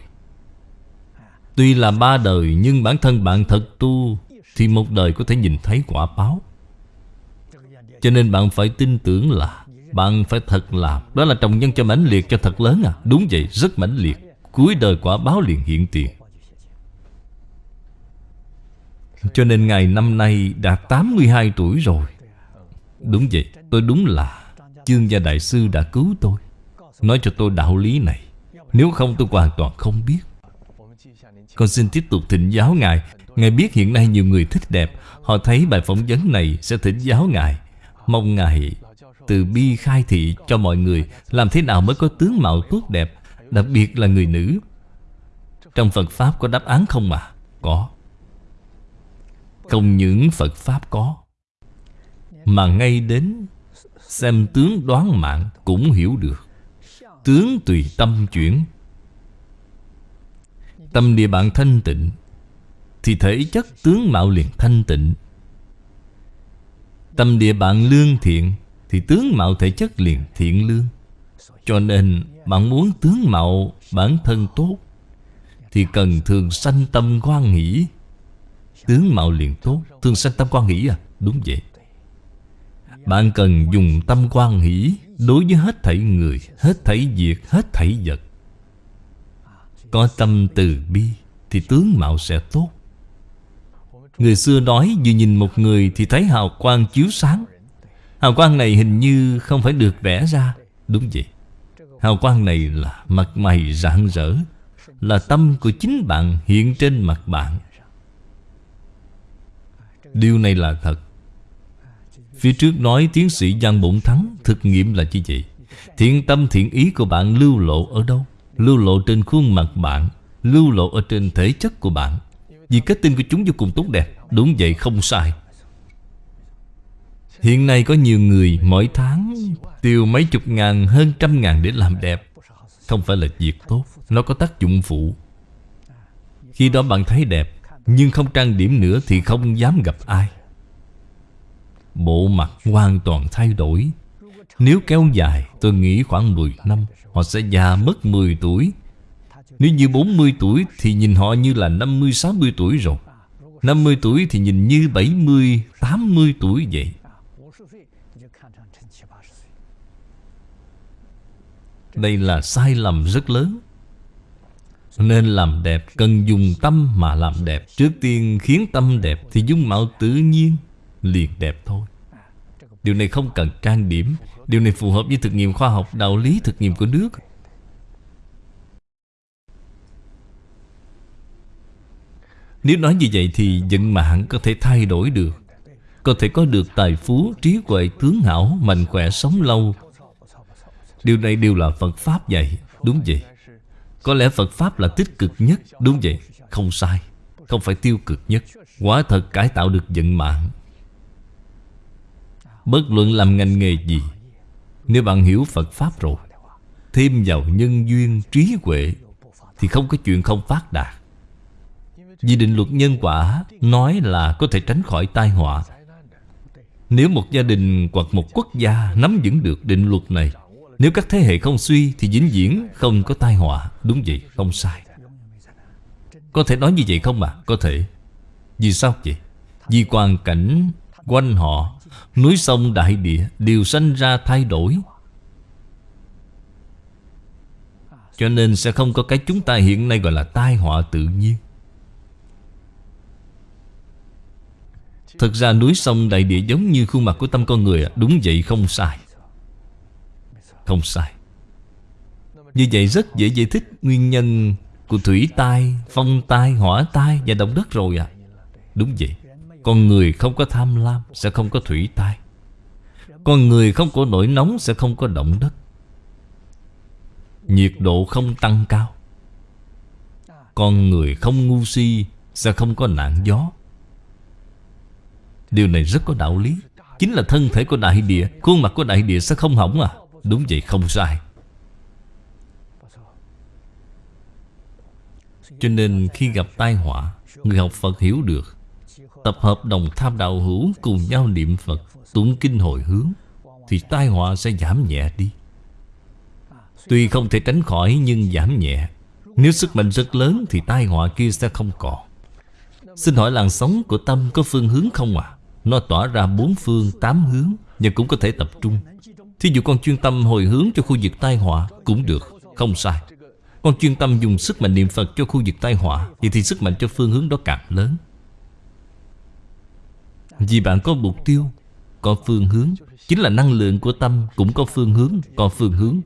Tuy là ba đời, Nhưng bản thân bạn thật tu Thì một đời có thể nhìn thấy quả báo. Cho nên bạn phải tin tưởng là, Bạn phải thật làm Đó là trồng nhân cho mãnh liệt, cho thật lớn à. Đúng vậy, rất mãnh liệt. Cuối đời quả báo liền hiện tiền. Cho nên ngày năm nay đã 82 tuổi rồi. Đúng vậy, Tôi đúng là Chương gia đại sư đã cứu tôi. Nói cho tôi đạo lý này. Nếu không tôi hoàn toàn không biết. Con xin tiếp tục thỉnh giáo Ngài. Ngài biết hiện nay nhiều người thích đẹp. Họ thấy bài phỏng vấn này sẽ thỉnh giáo Ngài. Mong Ngài từ bi khai thị cho mọi người, Làm thế nào mới có tướng mạo tốt đẹp, Đặc biệt là người nữ. Trong Phật Pháp có đáp án không mà? Có. Không những Phật Pháp có, Mà ngay đến Xem tướng đoán mạng cũng hiểu được. Tướng tùy tâm chuyển Tâm địa bạn thanh tịnh, Thì thể chất tướng mạo liền thanh tịnh. Tâm địa bạn lương thiện, Thì tướng mạo thể chất liền thiện lương. Cho nên, bạn muốn tướng mạo bản thân tốt, Thì cần thường sanh tâm quan hỷ. Tướng mạo liền tốt, Thường sanh tâm quan hỷ à? Đúng vậy. Bạn cần dùng tâm quan hỷ Đối với hết thảy người, Hết thảy việc, Hết thảy vật. Có tâm từ bi, Thì tướng mạo sẽ tốt. Người xưa nói Vừa nhìn một người thì thấy hào quang chiếu sáng. Hào quang này hình như không phải được vẽ ra, Đúng vậy. Hào quang này là mặt mày rạng rỡ, Là tâm của chính bạn hiện trên mặt bạn. Điều này là thật. Phía trước nói tiến sĩ Giang Bổn Thắng Thực nghiệm là như vậy. Thiện tâm thiện ý của bạn lưu lộ ở đâu? Lưu lộ trên khuôn mặt bạn, Lưu lộ ở trên thể chất của bạn. Vì kết tinh của chúng vô cùng tốt đẹp, Đúng vậy, không sai. Hiện nay có nhiều người mỗi tháng Tiêu mấy chục ngàn, hơn trăm ngàn để làm đẹp. Không phải là việc tốt, Nó có tác dụng phụ. Khi đó bạn thấy đẹp, Nhưng không trang điểm nữa thì không dám gặp ai. Bộ mặt hoàn toàn thay đổi. Nếu kéo dài, tôi nghĩ khoảng 10 năm Họ sẽ già mất 10 tuổi. Nếu như 40 tuổi Thì nhìn họ như là 50-60 tuổi rồi. 50 tuổi thì nhìn như 70, 80 tuổi vậy. Đây là sai lầm rất lớn. Nên làm đẹp Cần dùng tâm mà làm đẹp. Trước tiên khiến tâm đẹp Thì dung mạo tự nhiên liền đẹp thôi. Điều này không cần trang điểm. Điều này phù hợp với thực nghiệm khoa học Đạo lý thực nghiệm của nước. Nếu nói như vậy thì vận mạng có thể thay đổi được. Có thể có được tài phú, trí huệ, tướng hảo, mạnh khỏe, sống lâu. Điều này đều là Phật Pháp dạy Đúng vậy? Có lẽ Phật Pháp là tích cực nhất Đúng vậy? Không sai Không phải tiêu cực nhất. Quả thật cải tạo được vận mạng. Bất luận làm ngành nghề gì Nếu bạn hiểu Phật Pháp rồi Thêm vào nhân duyên trí huệ Thì không có chuyện không phát đạt. Vì định luật nhân quả Nói là có thể tránh khỏi tai họa. Nếu một gia đình hoặc một quốc gia Nắm vững được định luật này Nếu các thế hệ không suy Thì vĩnh viễn không có tai họa. Đúng vậy, không sai. Có thể nói như vậy không mà Có thể. Vì sao vậy? Vì hoàn cảnh quanh họ Núi sông đại địa đều sanh ra thay đổi. Cho nên sẽ không có cái chúng ta hiện nay gọi là tai họa tự nhiên. Thực ra núi sông đại địa giống như khuôn mặt của tâm con người Đúng vậy không sai. Không sai. Như vậy rất dễ giải thích nguyên nhân của thủy tai, phong tai, hỏa tai và động đất rồi à Đúng vậy con người không có tham lam Sẽ không có thủy tai. Con người không có nổi nóng Sẽ không có động đất. Nhiệt độ không tăng cao. Con người không ngu si Sẽ không có nạn gió. Điều này rất có đạo lý. Chính là thân thể của đại địa, Khuôn mặt của đại địa sẽ không hỏng à. Đúng vậy, không sai. Cho nên khi gặp tai họa, Người học Phật hiểu được Tập hợp đồng tham đạo hữu cùng nhau niệm Phật Tụng kinh hồi hướng Thì tai họa sẽ giảm nhẹ đi. Tuy không thể tránh khỏi nhưng giảm nhẹ. Nếu sức mạnh rất lớn thì tai họa kia sẽ không còn. Xin hỏi làn sóng của tâm có phương hướng không ạ? À? Nó tỏa ra bốn phương tám hướng nhưng cũng có thể tập trung. Thí dụ con chuyên tâm hồi hướng cho khu vực tai họa Cũng được, không sai. Con chuyên tâm dùng sức mạnh niệm Phật cho khu vực tai họa Vậy thì sức mạnh cho phương hướng đó càng lớn vì bạn có mục tiêu, Có phương hướng, Chính là năng lượng của tâm Cũng có phương hướng, Có phương hướng,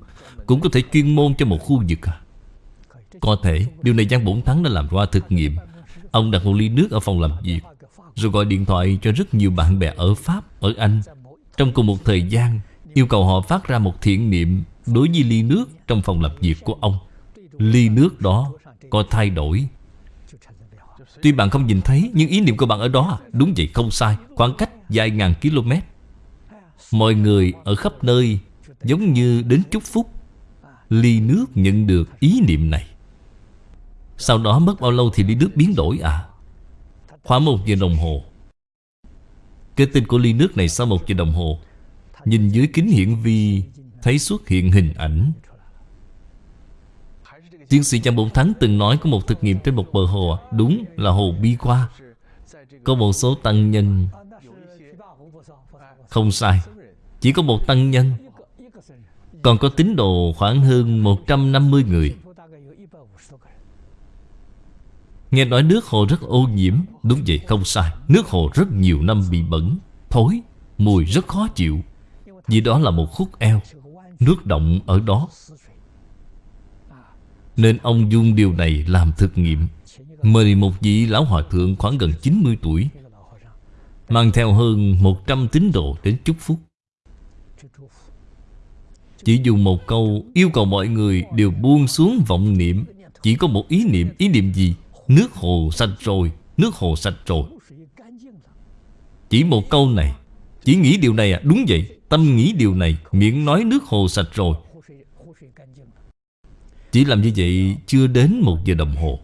Cũng có thể chuyên môn cho một khu vực à. Có thể, Điều này Giang Bổn Thắng đã làm qua thực nghiệm. Ông đặt một ly nước ở phòng làm việc, Rồi gọi điện thoại cho rất nhiều bạn bè ở Pháp, Ở Anh. Trong cùng một thời gian, Yêu cầu họ phát ra một thiện niệm Đối với ly nước trong phòng làm việc của ông. Ly nước đó có thay đổi Tuy bạn không nhìn thấy, Nhưng ý niệm của bạn ở đó à? Đúng vậy, không sai. Khoảng cách vài ngàn km. Mọi người ở khắp nơi Giống như đến chúc phúc. Ly nước nhận được ý niệm này. Sau đó mất bao lâu thì ly nước biến đổi à? Khoảng một giờ đồng hồ. Cái tên của ly nước này sau một giờ đồng hồ. Nhìn dưới kính hiển vi, Thấy xuất hiện hình ảnh. Tiến sĩ Giang Bổng Thắng từng nói có một thực nghiệm trên một bờ hồ. Đúng là hồ Bi Qua. Có một số tăng nhân. Không sai. Chỉ có một tăng nhân. Còn có tín đồ khoảng hơn 150 người. Nghe nói nước hồ rất ô nhiễm. Đúng vậy, không sai. Nước hồ rất nhiều năm bị bẩn. Thối, Mùi rất khó chịu. Vì đó là một khúc eo. Nước động ở đó nên ông dùng điều này làm thực nghiệm. Mời một vị lão hòa thượng khoảng gần 90 tuổi Mang theo hơn 100 tín đồ đến chúc phúc. Chỉ dùng một câu yêu cầu mọi người đều buông xuống vọng niệm. Chỉ có một ý niệm, ý niệm gì? Nước hồ sạch rồi, nước hồ sạch rồi. Chỉ một câu này. Chỉ nghĩ điều này à? Đúng vậy. Tâm nghĩ điều này. Miệng nói nước hồ sạch rồi chỉ làm như vậy chưa đến một giờ đồng hồ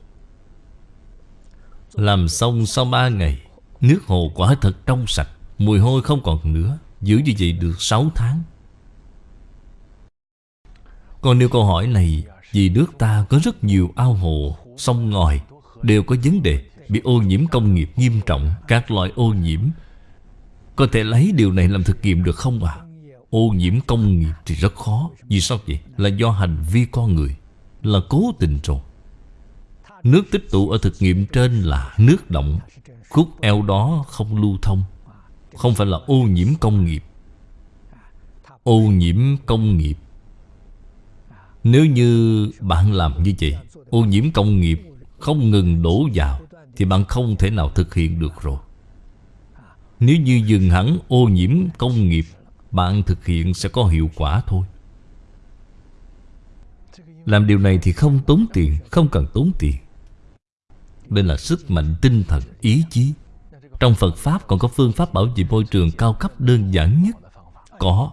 Làm xong sau ba ngày Nước hồ quả thật trong sạch Mùi hôi không còn nữa Giữ như vậy được 6 tháng Còn nếu câu hỏi này Vì nước ta có rất nhiều ao hồ, sông ngòi Đều có vấn đề Bị ô nhiễm công nghiệp nghiêm trọng Các loại ô nhiễm Có thể lấy điều này làm thực nghiệm được không ạ? À? Ô nhiễm công nghiệp thì rất khó Vì sao vậy? Là do hành vi con người là cố tình rồi. Nước tích tụ ở thực nghiệm trên là nước động. Khúc eo đó không lưu thông. Không phải là ô nhiễm công nghiệp. Ô nhiễm công nghiệp. Nếu như bạn làm như vậy, Ô nhiễm công nghiệp không ngừng đổ vào Thì bạn không thể nào thực hiện được rồi. Nếu như dừng hẳn ô nhiễm công nghiệp, Bạn thực hiện sẽ có hiệu quả thôi. Làm điều này thì không tốn tiền Không cần tốn tiền. Đây là sức mạnh tinh thần, ý chí. Trong Phật Pháp còn có phương pháp bảo vệ môi trường cao cấp đơn giản nhất. Có.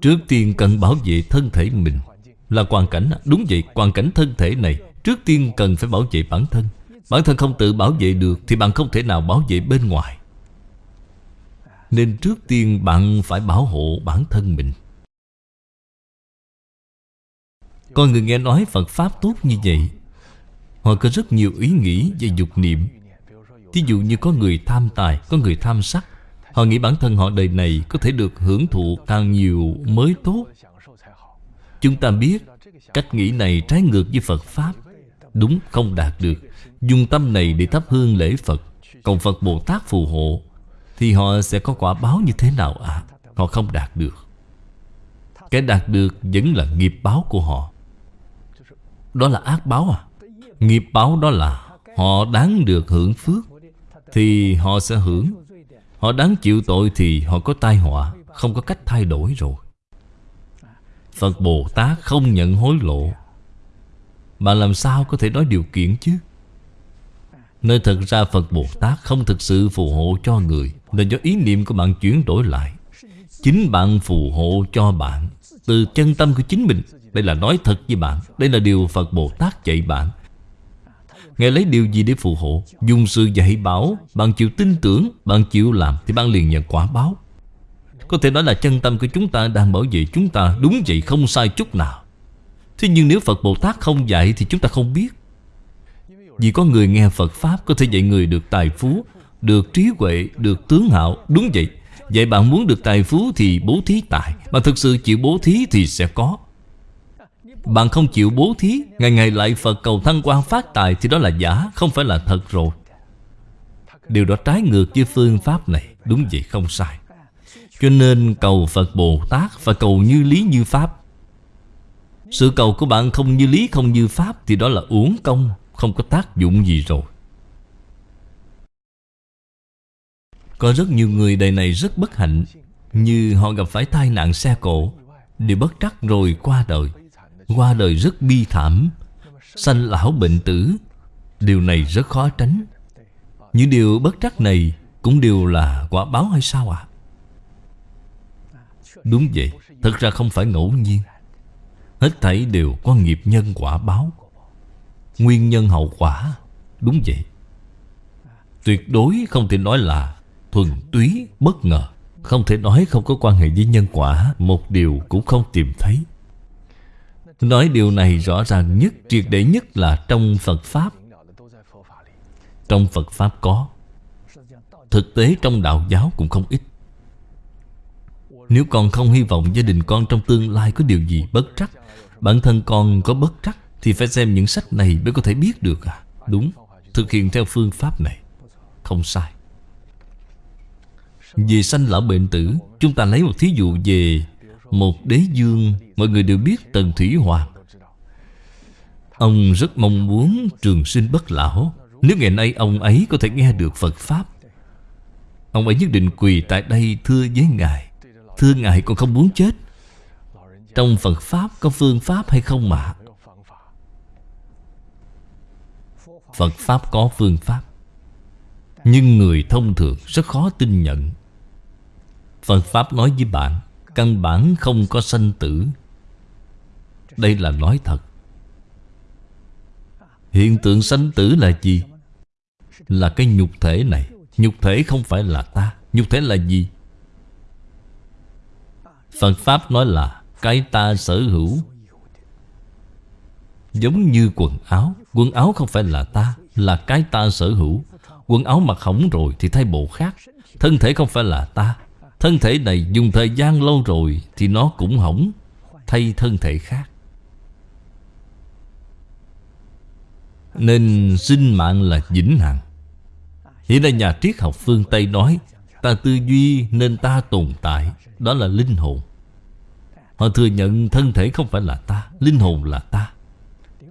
Trước tiên cần bảo vệ thân thể mình. Là hoàn cảnh Đúng vậy, hoàn cảnh thân thể này Trước tiên cần phải bảo vệ bản thân. Bản thân không tự bảo vệ được Thì bạn không thể nào bảo vệ bên ngoài. Nên trước tiên bạn phải bảo hộ bản thân mình. Con người nghe nói Phật Pháp tốt như vậy. Họ có rất nhiều ý nghĩ về dục niệm. Thí dụ như có người tham tài, Có người tham sắc. Họ nghĩ bản thân họ đời này Có thể được hưởng thụ càng nhiều mới tốt. Chúng ta biết Cách nghĩ này trái ngược với Phật Pháp. Đúng không đạt được. Dùng tâm này để thắp hương lễ Phật. Cầu Phật Bồ Tát phù hộ, Thì họ sẽ có quả báo như thế nào ạ? À? Họ không đạt được. Cái đạt được vẫn là nghiệp báo của họ. Đó là ác báo à? Nghiệp báo đó là Họ đáng được hưởng phước, Thì họ sẽ hưởng. Họ đáng chịu tội thì họ có tai họa, Không có cách thay đổi rồi. Phật Bồ Tát không nhận hối lộ. Mà làm sao có thể nói điều kiện chứ? Nơi thật ra Phật Bồ Tát không thực sự phù hộ cho người Là do ý niệm của bạn chuyển đổi lại. Chính bạn phù hộ cho bạn. Từ chân tâm của chính mình. Đây là nói thật với bạn. Đây là điều Phật Bồ Tát dạy bạn. Ngài lấy điều gì để phù hộ? Dùng sự dạy bảo. Bạn chịu tin tưởng, Bạn chịu làm Thì bạn liền nhận quả báo. Có thể nói là chân tâm của chúng ta đang bảo vệ chúng ta. Đúng vậy, không sai chút nào. Thế nhưng nếu Phật Bồ Tát không dạy Thì chúng ta không biết. Vì có người nghe Phật Pháp, Có thể dạy người được tài phú, Được trí huệ, Được tướng hạo Đúng vậy. Vậy bạn muốn được tài phú thì bố thí tài, Mà thực sự chịu bố thí thì sẽ có. Bạn không chịu bố thí, Ngày ngày lại Phật cầu thăng quan phát tài Thì đó là giả, Không phải là thật rồi. Điều đó trái ngược với phương pháp này, Đúng vậy, không sai. Cho nên cầu Phật Bồ Tát và cầu như lý như pháp. Sự cầu của bạn không như lý, không như pháp Thì đó là uổng công, Không có tác dụng gì rồi. Có rất nhiều người đời này rất bất hạnh, Như họ gặp phải tai nạn xe cộ, Đều bất trắc rồi qua đời. Qua đời rất bi thảm, Sanh lão bệnh tử, Điều này rất khó tránh. Những điều bất trắc này Cũng đều là quả báo hay sao ạ? À? Đúng vậy, Thật ra không phải ngẫu nhiên. Hết thảy đều có nghiệp nhân quả báo. Nguyên nhân hậu quả, Đúng vậy. Tuyệt đối không thể nói là Thuần túy bất ngờ. Không thể nói không có quan hệ với nhân quả Một điều cũng không tìm thấy. Nói điều này rõ ràng nhất, triệt để nhất là trong Phật Pháp. Trong Phật Pháp có. Thực tế trong đạo giáo cũng không ít. Nếu con không hy vọng gia đình con trong tương lai có điều gì bất trắc Bản thân con có bất trắc Thì phải xem những sách này mới có thể biết được à. Đúng, thực hiện theo phương pháp này. Không sai. Về sanh lão bệnh tử, Chúng ta lấy một thí dụ về một đế dương. Mọi người đều biết Tần Thủy Hoàng Ông rất mong muốn trường sinh bất lão. Nếu ngày nay ông ấy có thể nghe được Phật Pháp, Ông ấy nhất định quỳ tại đây thưa với Ngài. Thưa Ngài còn không muốn chết. Trong Phật Pháp có phương pháp hay không mà Phật Pháp có phương pháp, Nhưng người thông thường rất khó tin nhận. Phật Pháp nói với bạn, Căn bản không có sanh tử. Đây là nói thật. Hiện tượng sanh tử là gì? Là cái nhục thể này. Nhục thể không phải là ta. Nhục thể là gì? Phật Pháp nói là Cái ta sở hữu. Giống như quần áo. Quần áo không phải là ta, Là cái ta sở hữu. Quần áo mặc hỏng rồi thì thay bộ khác. Thân thể không phải là ta. Thân thể này dùng thời gian lâu rồi Thì nó cũng hỏng, Thay thân thể khác. Nên sinh mạng là vĩnh hằng. Hiện nay nhà triết học phương Tây nói, Ta tư duy nên ta tồn tại, Đó là linh hồn. Họ thừa nhận thân thể không phải là ta, Linh hồn là ta.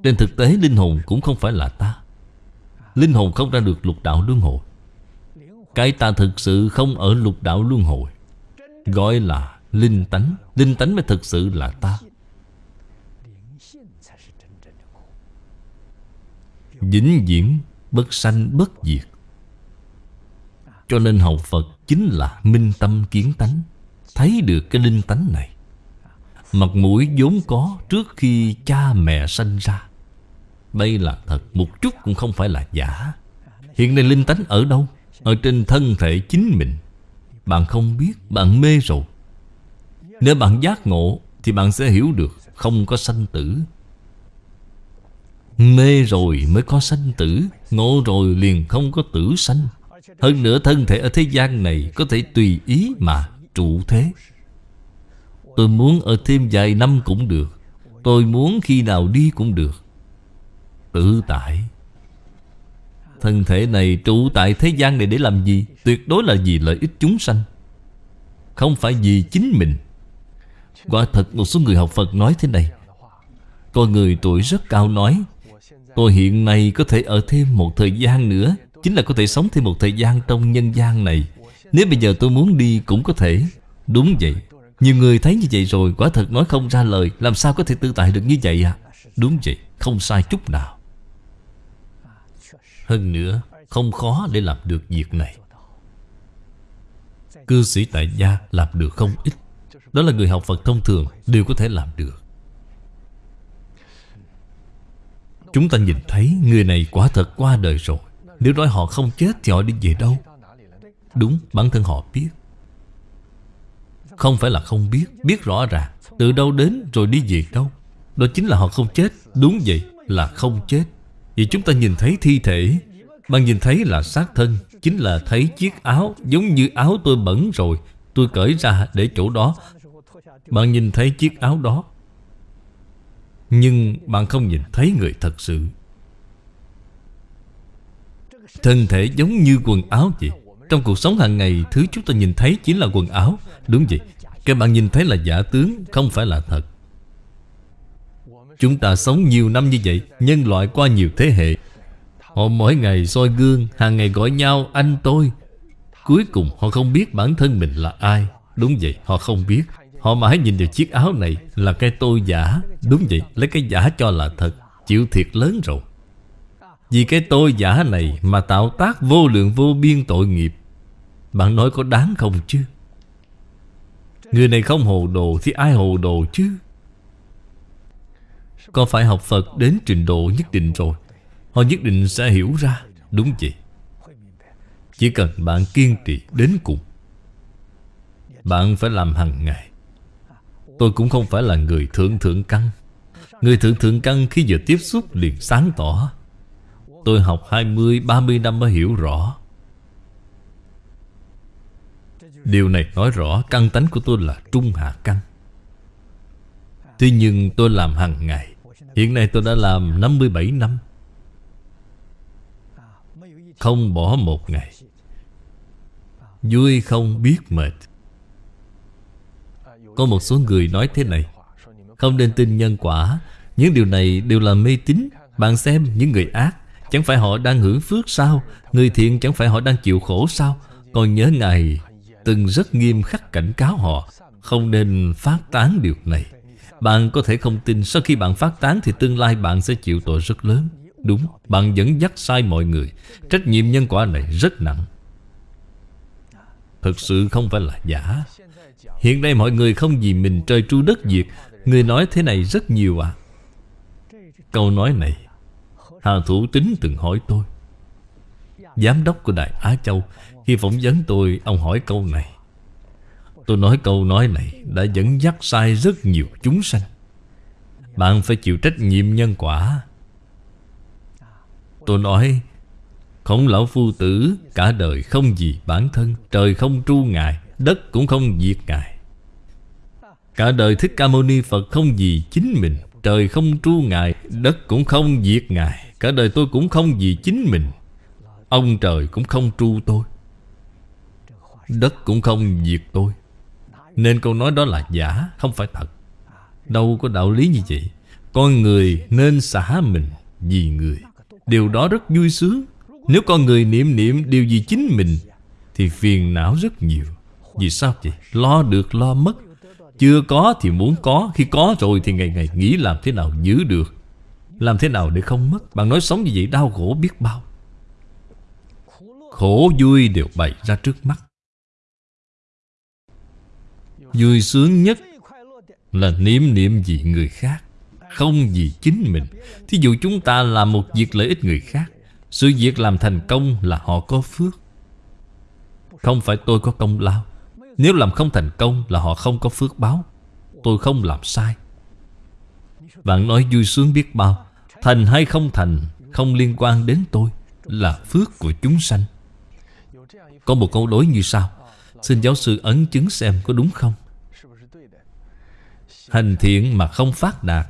Trên thực tế, linh hồn cũng không phải là ta. Linh hồn không ra được lục đạo luân hồi. Cái ta thực sự không ở lục đạo luân hồi. Gọi là linh tánh. Linh tánh mới thực sự là ta. Vĩnh viễn bất sanh bất diệt. Cho nên học Phật chính là minh tâm kiến tánh. Thấy được cái linh tánh này, Mặt mũi vốn có trước khi cha mẹ sanh ra. Đây là thật, Một chút cũng không phải là giả. Hiện nay linh tánh ở đâu? Ở trên thân thể chính mình. Bạn không biết, bạn mê rồi. Nếu bạn giác ngộ Thì bạn sẽ hiểu được Không có sanh tử. Mê rồi mới có sanh tử Ngộ rồi liền không có tử sanh. Hơn nữa thân thể ở thế gian này Có thể tùy ý mà trụ thế. Tôi muốn ở thêm vài năm cũng được Tôi muốn khi nào đi cũng được. Tự tại. Thân thể này trụ tại thế gian này để làm gì? Tuyệt đối là vì lợi ích chúng sanh. Không phải vì chính mình. Quả thật một số người học Phật nói thế này. Có người tuổi rất cao nói, Tôi hiện nay có thể ở thêm một thời gian nữa, Chính là có thể sống thêm một thời gian trong nhân gian này. Nếu bây giờ tôi muốn đi cũng có thể. Đúng vậy. Nhiều người thấy như vậy rồi, Quả thật nói không ra lời, Làm sao có thể tự tại được như vậy à Đúng vậy, Không sai chút nào. Hơn nữa Không khó để làm được việc này. Cư sĩ tại gia làm được không ít. Đó là người học Phật thông thường Đều có thể làm được. Chúng ta nhìn thấy người này quả thật qua đời rồi. Nếu nói họ không chết thì họ đi về đâu? Đúng, bản thân họ biết. Không phải là không biết Biết rõ ràng. Từ đâu đến rồi đi về đâu? Đó chính là họ không chết. Đúng vậy là không chết. Vì chúng ta nhìn thấy thi thể Bạn nhìn thấy là xác thân, Chính là thấy chiếc áo Giống như áo tôi bẩn rồi, Tôi cởi ra để chỗ đó. Bạn nhìn thấy chiếc áo đó, nhưng bạn không nhìn thấy người thật sự. Thân thể giống như quần áo vậy. Trong cuộc sống hàng ngày, Thứ chúng ta nhìn thấy chính là quần áo. Đúng vậy. Các bạn nhìn thấy là giả tướng, Không phải là thật. Chúng ta sống nhiều năm như vậy, Nhân loại qua nhiều thế hệ. Họ mỗi ngày soi gương, Hàng ngày gọi nhau, anh tôi. Cuối cùng họ không biết bản thân mình là ai. Đúng vậy, họ không biết. Họ mãi nhìn vào chiếc áo này Là cái tôi giả. Đúng vậy, Lấy cái giả cho là thật. Chịu thiệt lớn rồi. Vì cái tôi giả này Mà tạo tác vô lượng vô biên tội nghiệp. Bạn nói có đáng không chứ? Người này không hồ đồ Thì ai hồ đồ chứ? Có phải học Phật đến trình độ nhất định rồi? Họ nhất định sẽ hiểu ra Đúng vậy. Chỉ cần bạn kiên trì đến cùng Bạn phải làm hàng ngày. Tôi cũng không phải là người thượng thượng căn. Người thượng thượng căn khi vừa tiếp xúc liền sáng tỏ. Tôi học 20, 30 năm mới hiểu rõ. Điều này nói rõ căn tánh của tôi là trung hạ căn. Thế nhưng tôi làm hàng ngày Hiện nay tôi đã làm 57 năm. Không bỏ một ngày. Vui không biết mệt. Có một số người nói thế này. Không nên tin nhân quả. Những điều này đều là mê tín. Bạn xem những người ác, Chẳng phải họ đang hưởng phước sao? Người thiện chẳng phải họ đang chịu khổ sao? Còn nhớ Ngài Từng rất nghiêm khắc cảnh cáo họ. Không nên phát tán điều này. Bạn có thể không tin Sau khi bạn phát tán thì tương lai bạn sẽ chịu tội rất lớn. Đúng, bạn dẫn dắt sai mọi người. Trách nhiệm nhân quả này rất nặng. Thật sự không phải là giả. Hiện nay mọi người không vì mình trời tru đất diệt. Người nói thế này rất nhiều à. Câu nói này Hà Thủ Tính từng hỏi tôi. Giám đốc của Đại Á Châu Khi phỏng vấn tôi Ông hỏi câu này. Tôi nói câu nói này Đã dẫn dắt sai rất nhiều chúng sanh. Bạn phải chịu trách nhiệm nhân quả. Tôi nói, Khổng lão phu tử, Cả đời không gì bản thân, Trời không tru ngài, Đất cũng không diệt ngài. Cả đời Thích Ca Mâu Ni Phật không gì chính mình, Trời không tru ngài, Đất cũng không diệt ngài. Cả đời tôi cũng không gì chính mình, Ông trời cũng không tru tôi, Đất cũng không diệt tôi. Nên câu nói đó là giả, Không phải thật. Đâu có đạo lý như vậy. Con người nên xả mình vì người. Điều đó rất vui sướng. Nếu con người niệm niệm điều gì chính mình, Thì phiền não rất nhiều. Vì sao vậy? Lo được, lo mất. Chưa có thì muốn có. Khi có rồi thì ngày ngày nghĩ làm thế nào giữ được. Làm thế nào để không mất? Bạn nói sống như vậy đau khổ biết bao. Khổ vui đều bày ra trước mắt. Vui sướng nhất là niệm niệm vì người khác, Không vì chính mình. Thí dụ chúng ta làm một việc lợi ích người khác, Sự việc làm thành công là họ có phước. Không phải tôi có công lao. Nếu làm không thành công là họ không có phước báo. Tôi không làm sai. Bạn nói vui sướng biết bao, Thành hay không thành, Không liên quan đến tôi, Là phước của chúng sanh. Có một câu đối như sau. Xin giáo sư ấn chứng xem có đúng không? Hành thiện mà không phát đạt.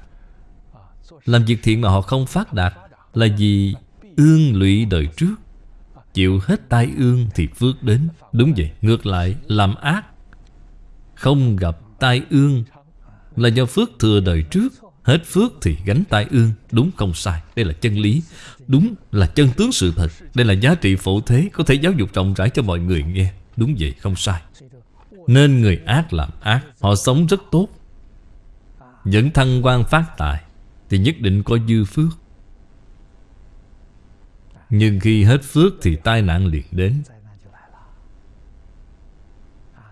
Làm việc thiện mà họ không phát đạt Là vì ương lụy đời trước. Chịu hết tai ương thì phước đến. Đúng vậy, ngược lại làm ác. Không gặp tai ương Là do phước thừa đời trước. Hết phước thì gánh tai ương. Đúng không sai, đây là chân lý. Đúng là chân tướng sự thật. Đây là giá trị phổ thế Có thể giáo dục rộng rãi cho mọi người nghe. Đúng vậy, không sai. Nên người ác làm ác Họ sống rất tốt. Dẫn thăng quan phát tài Thì nhất định có dư phước. Nhưng khi hết phước thì tai nạn liền đến.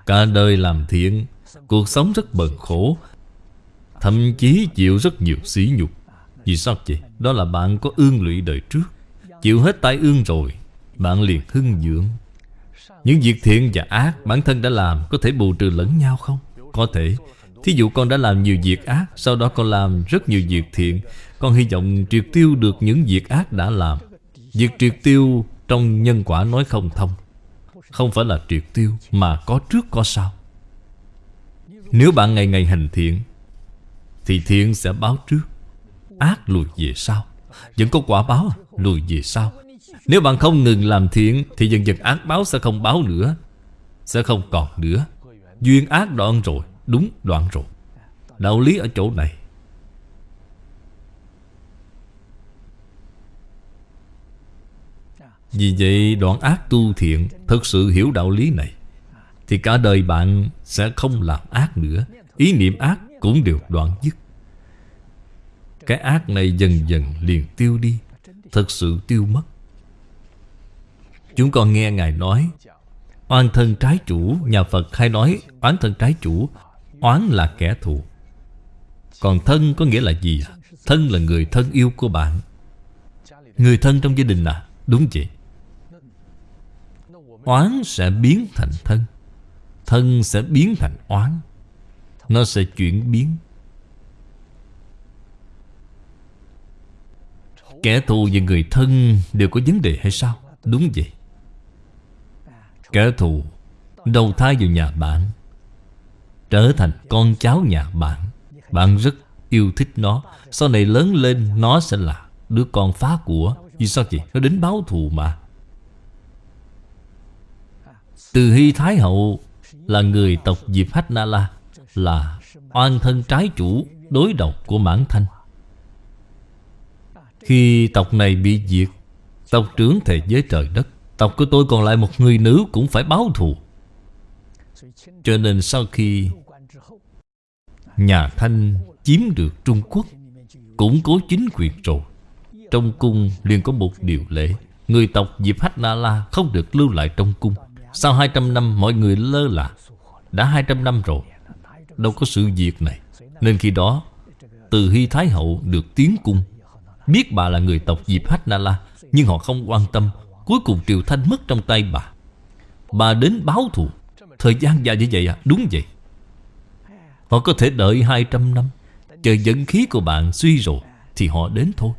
Cả đời làm thiện, Cuộc sống rất bần khổ, Thậm chí chịu rất nhiều sỉ nhục. Vì sao vậy? Đó là bạn có ương lụy đời trước, Chịu hết tai ương rồi, Bạn liền hưng dưỡng. Những việc thiện và ác bản thân đã làm Có thể bù trừ lẫn nhau không? Có thể. Thí dụ con đã làm nhiều việc ác, Sau đó con làm rất nhiều việc thiện. Con hy vọng triệt tiêu được những việc ác đã làm. Việc triệt tiêu trong nhân quả nói không thông. Không phải là triệt tiêu, Mà có trước có sau. Nếu bạn ngày ngày hành thiện, Thì thiện sẽ báo trước. Ác lùi về sau. Vẫn có quả báo, lùi về sau. Nếu bạn không ngừng làm thiện, Thì dần dần ác báo sẽ không báo nữa, Sẽ không còn nữa. Duyên ác đoạn rồi. Đúng đoạn rồi. Đạo lý ở chỗ này. Vì vậy, đoạn ác tu thiện Thật sự hiểu đạo lý này, Thì cả đời bạn sẽ không làm ác nữa. Ý niệm ác cũng đều đoạn dứt. Cái ác này dần dần liền tiêu đi Thật sự tiêu mất. Chúng con nghe Ngài nói, Oan thân trái chủ, Nhà Phật hay nói, oán thân trái chủ Oán là kẻ thù. Còn thân có nghĩa là gì? À? Thân là người thân yêu của bạn. Người thân trong gia đình à? Đúng vậy. Oán sẽ biến thành thân. Thân sẽ biến thành oán. Nó sẽ chuyển biến. Kẻ thù và người thân đều có vấn đề hay sao? Đúng vậy. Kẻ thù đầu thai vào nhà bạn. Trở thành con cháu nhà bạn. Bạn rất yêu thích nó. Sau này lớn lên, Nó sẽ là đứa con phá của Vì sao vậy? Nó đến báo thù mà. Từ Hy Thái Hậu Là người tộc Diệp Hách Na La Là oan thân trái chủ Đối độc của mãn thanh. Khi tộc này bị diệt, Tộc trưởng thề với trời đất, Tộc của tôi còn lại một người nữ Cũng phải báo thù. Cho nên sau khi Nhà Thanh chiếm được Trung Quốc Củng cố chính quyền rồi. Trong cung liền có một điều lệ Người tộc Diệp Hách Na La không được lưu lại trong cung. Sau 200 năm, mọi người lơ là. Đã 200 năm rồi, Đâu có sự việc này. Nên khi đó, Từ Hy Thái Hậu được tiến cung. Biết bà là người tộc Diệp Hách Na La, Nhưng họ không quan tâm. Cuối cùng Triều Thanh mất trong tay bà. Bà đến báo thù. Thời gian dài như vậy à? Đúng vậy. Họ có thể đợi 200 năm. Chờ dẫn khí của bạn suy rồi Thì họ đến thôi.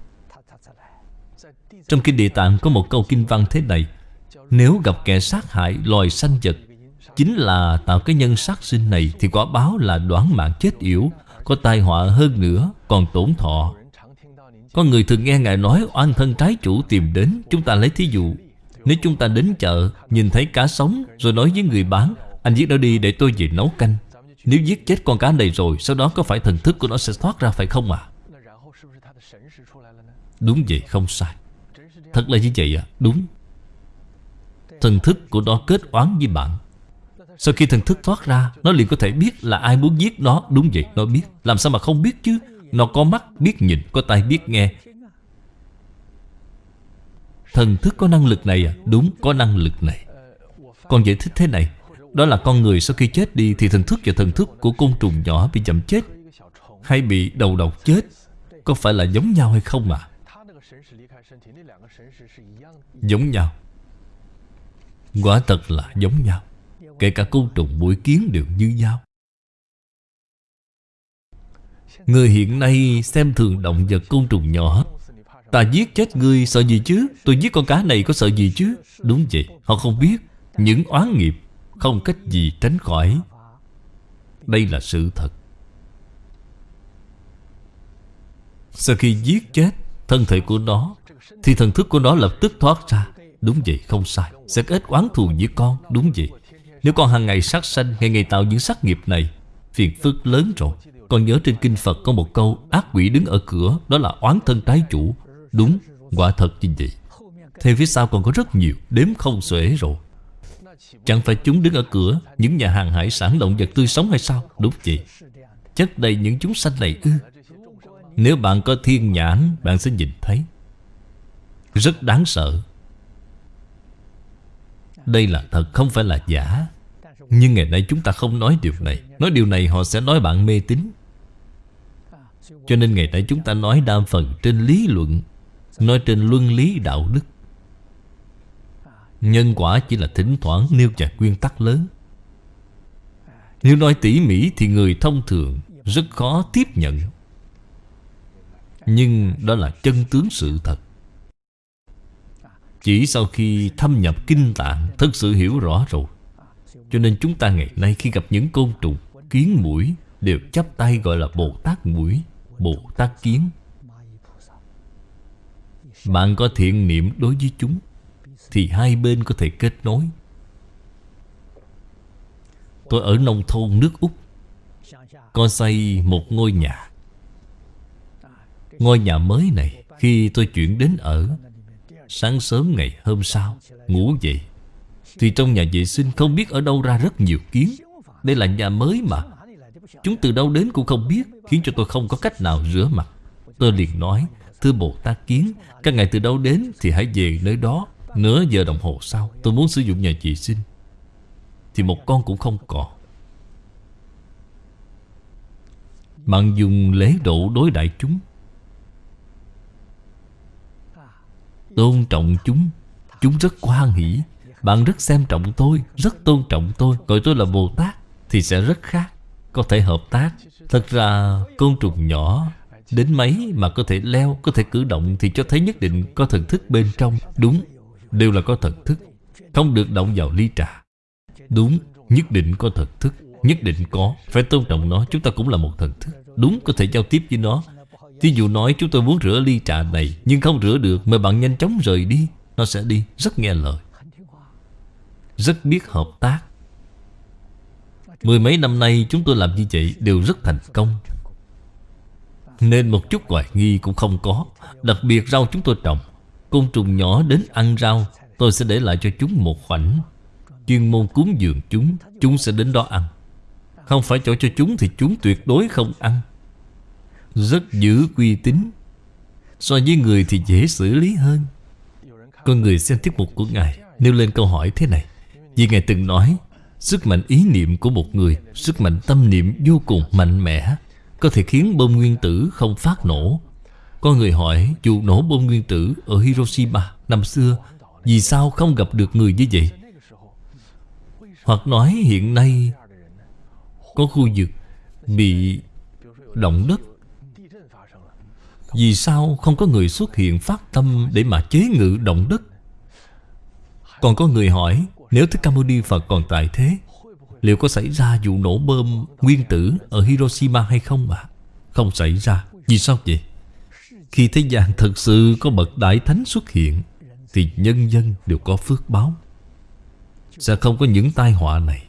Trong Kinh Địa Tạng có một câu kinh văn thế này, Nếu gặp kẻ sát hại loài sanh vật, Chính là tạo cái nhân sát sinh này Thì quả báo là đoán mạng chết yểu, Có tai họa hơn nữa, Còn tổn thọ. Có người thường nghe Ngài nói, Oan thân trái chủ tìm đến, Chúng ta lấy thí dụ. Nếu chúng ta đến chợ, Nhìn thấy cá sống, Rồi nói với người bán, Anh giết nó đi để tôi về nấu canh. Nếu giết chết con cá này rồi, Sau đó có phải thần thức của nó sẽ thoát ra phải không ạ? À? Đúng vậy, không sai. Thật là như vậy à Đúng. Thần thức của nó kết oán với bạn. Sau khi thần thức thoát ra, Nó liền có thể biết là ai muốn giết nó. Đúng vậy, nó biết. Làm sao mà không biết chứ? Nó có mắt, biết nhìn, Có tai, biết nghe. Thần thức có năng lực này à Đúng, có năng lực này. Con giải thích thế này. Đó là con người sau khi chết đi Thì thần thức và thần thức của côn trùng nhỏ bị chậm chết, Hay bị đầu độc chết, Có phải là giống nhau hay không à Giống nhau. Quả thật là giống nhau. Kể cả côn trùng mũi kiến đều như nhau. Người hiện nay xem thường động vật côn trùng nhỏ. Ta giết chết ngươi sợ gì chứ? Tôi giết con cá này có sợ gì chứ? Đúng vậy, Họ không biết. Những oán nghiệp không cách gì tránh khỏi. Đây là sự thật. Sau khi giết chết Thân thể của nó, Thì thần thức của nó lập tức thoát ra. Đúng vậy, không sai. Sẽ kết oán thù với con. Đúng vậy. Nếu con hàng ngày sát sanh, Ngày ngày tạo những sát nghiệp này, Phiền phức lớn rồi. Con nhớ trên kinh Phật có một câu, Ác quỷ đứng ở cửa, Đó là oán thân trái chủ. Đúng, Quả thật như vậy. Theo phía sau còn có rất nhiều, Đếm không xuể rồi. Chẳng phải chúng đứng ở cửa, Những nhà hàng hải sản động vật tươi sống hay sao? Đúng vậy. Chất đầy những chúng sanh này ư? Nếu bạn có thiên nhãn, Bạn sẽ nhìn thấy. Rất đáng sợ. Đây là thật, không phải là giả. Nhưng ngày nay chúng ta không nói điều này. Nói điều này họ sẽ nói bạn mê tín. Cho nên ngày nay chúng ta nói đa phần trên lý luận, Nói trên luân lý đạo đức. Nhân quả chỉ là thỉnh thoảng nêu vài nguyên tắc lớn. Nếu nói tỉ mỉ thì người thông thường rất khó tiếp nhận. Nhưng đó là chân tướng sự thật. Chỉ sau khi thâm nhập kinh tạng, Thật sự hiểu rõ rồi. Cho nên chúng ta ngày nay khi gặp những côn trùng, Kiến mũi Đều chắp tay gọi là Bồ Tát mũi, Bồ Tát kiến. Bạn có thiện niệm đối với chúng. Thì hai bên có thể kết nối. Tôi ở nông thôn nước Úc, Có xây một ngôi nhà. Ngôi nhà mới này Khi tôi chuyển đến ở, Sáng sớm ngày hôm sau, Ngủ dậy, Thì trong nhà vệ sinh không biết ở đâu ra rất nhiều kiến. Đây là nhà mới mà. Chúng từ đâu đến cũng không biết, Khiến cho tôi không có cách nào rửa mặt. Tôi liền nói, Thưa Bồ Tát Kiến, Các ngài từ đâu đến thì hãy về nơi đó. Nửa giờ đồng hồ sau, Tôi muốn sử dụng nhà vệ sinh Thì một con cũng không còn Bạn dùng lễ độ đối đại chúng. Tôn trọng chúng. Chúng rất hoan hỷ. Bạn rất xem trọng tôi, Rất tôn trọng tôi. Gọi tôi là Bồ Tát Thì sẽ rất khác, Có thể hợp tác. Thật ra, côn trùng nhỏ, Đến mấy mà có thể leo, Có thể cử động Thì cho thấy nhất định có thần thức bên trong. Đúng. Đều là có thần thức, Không được động vào ly trà. Đúng, Nhất định có thần thức, Nhất định có. Phải tôn trọng nó, Chúng ta cũng là một thần thức. Đúng, có thể giao tiếp với nó. Thí dụ nói, chúng tôi muốn rửa ly trà này, Nhưng không rửa được Mời bạn nhanh chóng rời đi. Nó sẽ đi. Rất nghe lời. Rất biết hợp tác. Mười mấy năm nay, chúng tôi làm như vậy Đều rất thành công. Nên một chút hoài nghi cũng không có. Đặc biệt rau chúng tôi trồng Côn trùng nhỏ đến ăn rau, Tôi sẽ để lại cho chúng một khoảnh. Chuyên môn cúng dường chúng Chúng sẽ đến đó ăn. Không phải chỗ cho chúng thì chúng tuyệt đối không ăn. Rất giữ uy tín. So với người thì dễ xử lý hơn. Con người xem tiết mục của Ngài, Nêu lên câu hỏi thế này. Vì Ngài từng nói, Sức mạnh ý niệm của một người, Sức mạnh tâm niệm vô cùng mạnh mẽ, có thể khiến bom nguyên tử không phát nổ. Có người hỏi vụ nổ bom nguyên tử ở Hiroshima năm xưa, vì sao không gặp được người như vậy? Hoặc nói, hiện nay có khu vực bị động đất. Vì sao không có người xuất hiện phát tâm Để mà chế ngự động đất? Còn có người hỏi, Nếu Thích Ca Mâu Ni Phật còn tại thế, Liệu có xảy ra vụ nổ bom nguyên tử Ở Hiroshima hay không ạ? Không xảy ra. Vì sao vậy? Khi thế gian thật sự có bậc đại thánh xuất hiện, Thì nhân dân đều có phước báo. Sẽ không có những tai họa này.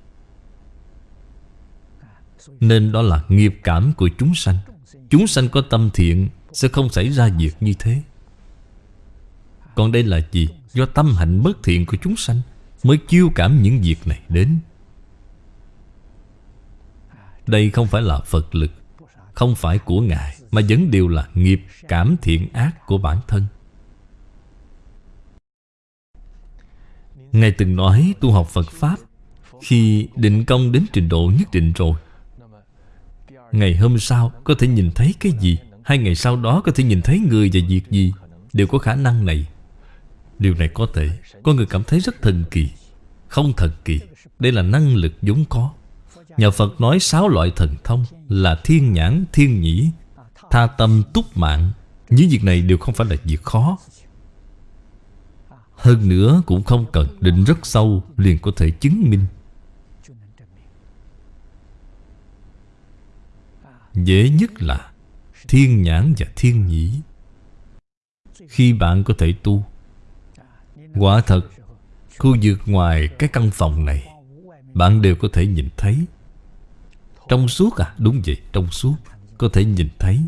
Nên đó là nghiệp cảm của chúng sanh. Chúng sanh có tâm thiện, Sẽ không xảy ra việc như thế. Còn đây là gì? Do tâm hạnh bất thiện của chúng sanh Mới chiêu cảm những việc này đến. Đây không phải là Phật lực, Không phải của Ngài. Mà vẫn đều là nghiệp cảm thiện ác của bản thân. Ngài từng nói tu học Phật Pháp Khi định công đến trình độ nhất định rồi Ngày hôm sau có thể nhìn thấy cái gì? Hai ngày sau đó có thể nhìn thấy người và việc gì? Đều có khả năng này. Điều này có thể Có người cảm thấy rất thần kỳ Không thần kỳ. Đây là năng lực vốn có. Nhà Phật nói sáu loại thần thông Là thiên nhãn, thiên nhĩ Tha tâm, túc mạng Những việc này đều không phải là việc khó. Hơn nữa cũng không cần định rất sâu Liền có thể chứng minh. Dễ nhất là Thiên nhãn và thiên nhĩ. Khi bạn có thể tu Quả thật Khu vực ngoài cái căn phòng này Bạn đều có thể nhìn thấy. Trong suốt à Đúng vậy trong suốt Có thể nhìn thấy.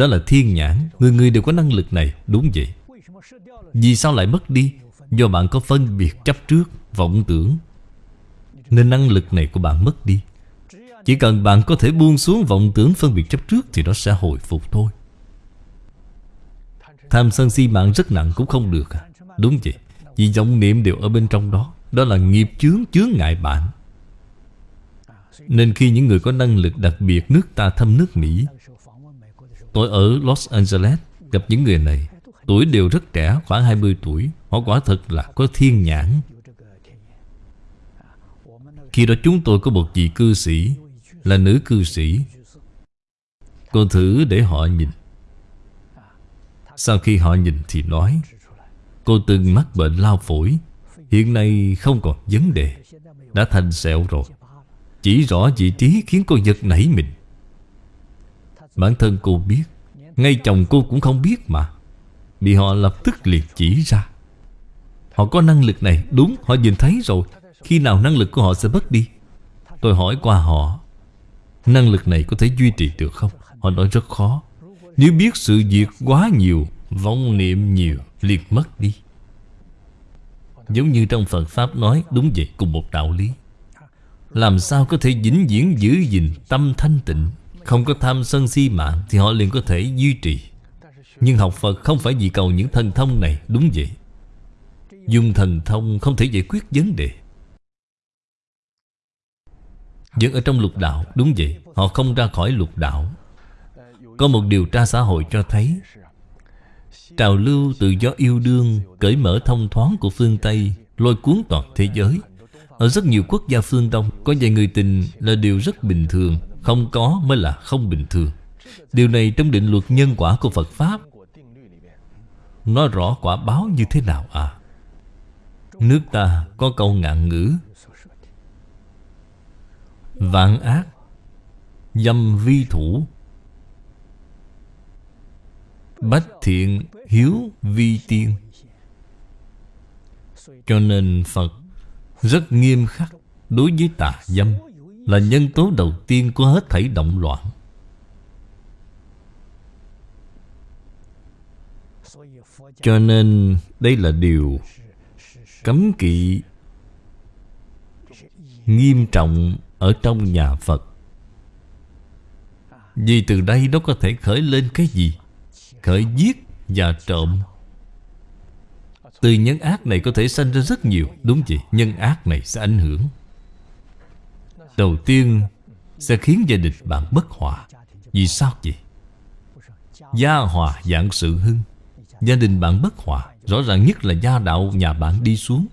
Đó là thiên nhãn. Người người đều có năng lực này. Đúng vậy. Vì sao lại mất đi? Do bạn có phân biệt chấp trước, Vọng tưởng. Nên năng lực này của bạn mất đi. Chỉ cần bạn có thể buông xuống vọng tưởng phân biệt chấp trước Thì nó sẽ hồi phục thôi. Tham sân si mạng rất nặng cũng không được à? Đúng vậy. Vì vọng niệm đều ở bên trong đó. Đó là nghiệp chướng chướng ngại bạn. Nên khi những người có năng lực đặc biệt Nước ta thăm nước Mỹ Tôi ở Los Angeles, Gặp những người này. Tuổi đều rất trẻ, khoảng 20 tuổi. Họ quả thật là có thiên nhãn. Khi đó chúng tôi có một vị cư sĩ, là nữ cư sĩ. Cô thử để họ nhìn. Sau khi họ nhìn thì nói, Cô từng mắc bệnh lao phổi. Hiện nay không còn vấn đề. Đã thành sẹo rồi. Chỉ rõ vị trí khiến cô giật nảy mình. Bản thân cô biết. Ngay chồng cô cũng không biết mà. Bị họ lập tức liệt chỉ ra. Họ có năng lực này, Đúng, họ nhìn thấy rồi. Khi nào năng lực của họ sẽ mất đi? Tôi hỏi qua họ. Năng lực này có thể duy trì được không? Họ nói rất khó. Nếu biết sự việc quá nhiều Vong niệm nhiều, liền mất đi. Giống như trong Phật Pháp nói, Đúng vậy, cùng một đạo lý. Làm sao có thể vĩnh viễn giữ gìn Tâm thanh tịnh? Không có tham sân si mạng Thì họ liền có thể duy trì. Nhưng học Phật không phải vì cầu những thần thông này, Đúng vậy? Dùng thần thông không thể giải quyết vấn đề. Vẫn ở trong lục đạo, Đúng vậy, Họ không ra khỏi lục đạo. Có một điều tra xã hội cho thấy, Trào lưu tự do yêu đương, Cởi mở thông thoáng của phương Tây, Lôi cuốn toàn thế giới. Ở rất nhiều quốc gia phương Đông, Có vài người tình là điều rất bình thường. Không có mới là không bình thường. Điều này trong định luật nhân quả của Phật Pháp. Nói rõ quả báo như thế nào à? Nước ta có câu ngạn ngữ. Vạn ác, Dâm vi thủ. Bách thiện, hiếu vi tiên. Cho nên Phật rất nghiêm khắc đối với tà dâm. Là nhân tố đầu tiên của hết thảy động loạn. Cho nên đây là điều cấm kỵ nghiêm trọng ở trong nhà Phật. Vì từ đây nó có thể khởi lên cái gì? Khởi giết và trộm. Từ nhân ác này có thể sanh ra rất nhiều Đúng vậy, nhân ác này sẽ ảnh hưởng. Đầu tiên sẽ khiến gia đình bạn bất hòa. Vì sao vậy? Gia hòa dạng sự hưng. Gia đình bạn bất hòa, Rõ ràng nhất là gia đạo nhà bạn đi xuống.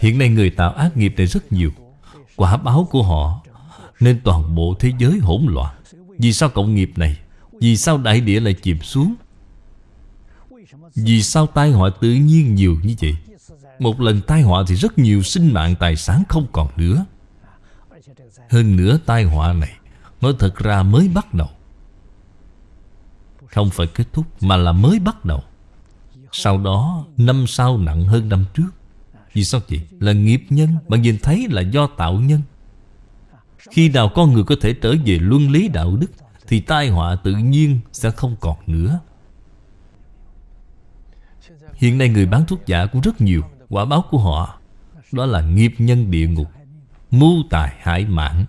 Hiện nay người tạo ác nghiệp này rất nhiều. Quả báo của họ Nên toàn bộ thế giới hỗn loạn. Vì sao cộng nghiệp này? Vì sao đại địa lại chìm xuống? Vì sao tai họa tự nhiên nhiều như vậy? Một lần tai họa thì rất nhiều sinh mạng tài sản không còn nữa. Hơn nữa, tai họa này Nói thật ra mới bắt đầu. Không phải kết thúc, Mà là mới bắt đầu. Sau đó, năm sau nặng hơn năm trước. Vì sao vậy? Là nghiệp nhân Bạn nhìn thấy là do tạo nhân. Khi nào con người có thể trở về luân lý đạo đức, Thì tai họa tự nhiên sẽ không còn nữa. Hiện nay người bán thuốc giả cũng rất nhiều. Quả báo của họ. Đó là nghiệp nhân địa ngục, Mưu tài hại mạng.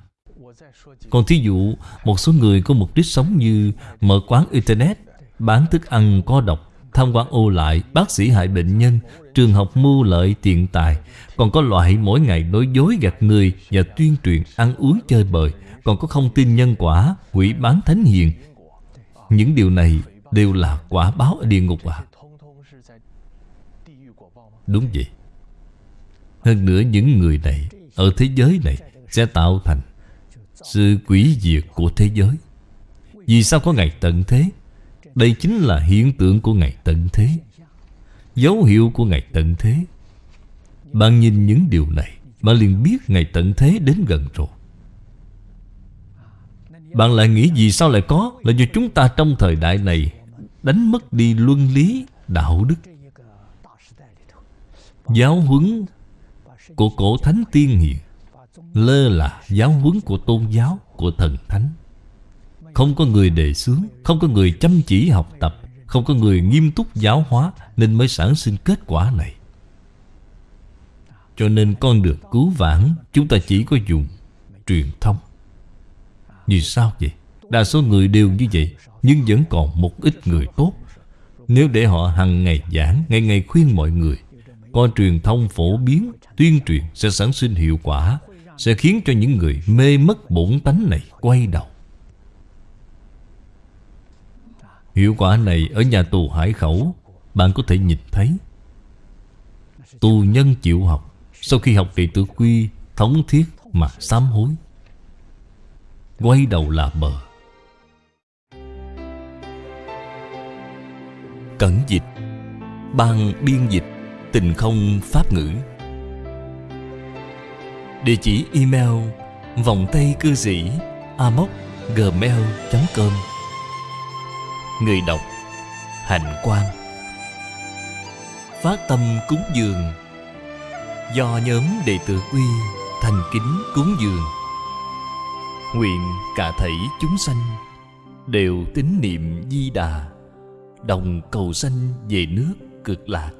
Còn thí dụ, Một số người có mục đích sống như Mở quán internet, Bán thức ăn có độc, Tham quan ô lại, Bác sĩ hại bệnh nhân, Trường học mưu lợi tiện tài. Còn có loại mỗi ngày nói dối gạt người Và tuyên truyền ăn uống chơi bời. Còn có không tin nhân quả, Quỷ bán thánh hiền. Những điều này đều là quả báo ở địa ngục à. Đúng vậy. Hơn nữa những người này Ở thế giới này Sẽ tạo thành Sự quỷ diệt của thế giới. Vì sao có ngày tận thế? Đây chính là hiện tượng của ngày tận thế. Dấu hiệu của ngày tận thế. Bạn nhìn những điều này, Bạn liền biết ngày tận thế đến gần rồi. Bạn lại nghĩ vì sao lại có? Là do chúng ta trong thời đại này Đánh mất đi luân lý, đạo đức. Giáo huấn của cổ thánh tiên hiền. Lơ là giáo huấn của tôn giáo, Của thần thánh. Không có người đề xướng, Không có người chăm chỉ học tập, Không có người nghiêm túc giáo hóa Nên mới sản sinh kết quả này. Cho nên con được cứu vãn, Chúng ta chỉ có dùng truyền thông. Vì sao vậy? Đa số người đều như vậy, Nhưng vẫn còn một ít người tốt. Nếu để họ hằng ngày giảng, Ngày ngày khuyên mọi người có truyền thông phổ biến, Tuyên truyền sẽ sản sinh hiệu quả, Sẽ khiến cho những người mê mất bổn tánh này Quay đầu. Hiệu quả này ở nhà tù Hải Khẩu, Bạn có thể nhìn thấy. Tù nhân chịu học, Sau khi học đệ tử quy, Thống thiết mà sám hối. Quay đầu là bờ. Cẩn dịch, Ban biên dịch. Tình không pháp ngữ. Địa chỉ email vòng tay cư sĩ amoc gmail.com Người đọc Hạnh Quang. Phát tâm cúng dường. Do nhóm đệ tử quy thành kính cúng dường. Nguyện cả thảy chúng sanh Đều tín niệm di đà, Đồng cầu sanh về nước cực lạc.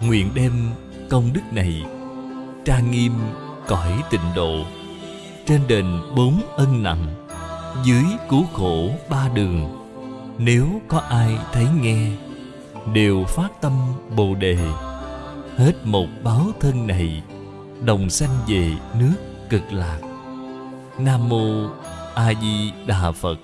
Nguyện đem công đức này Trang nghiêm cõi tịnh độ. Trên đền bốn ân nặng Dưới cứu khổ ba đường. Nếu có ai thấy nghe, Đều phát tâm Bồ Đề. Hết một báo thân này, Đồng sanh về nước cực lạc. Nam Mô A Di Đà Phật.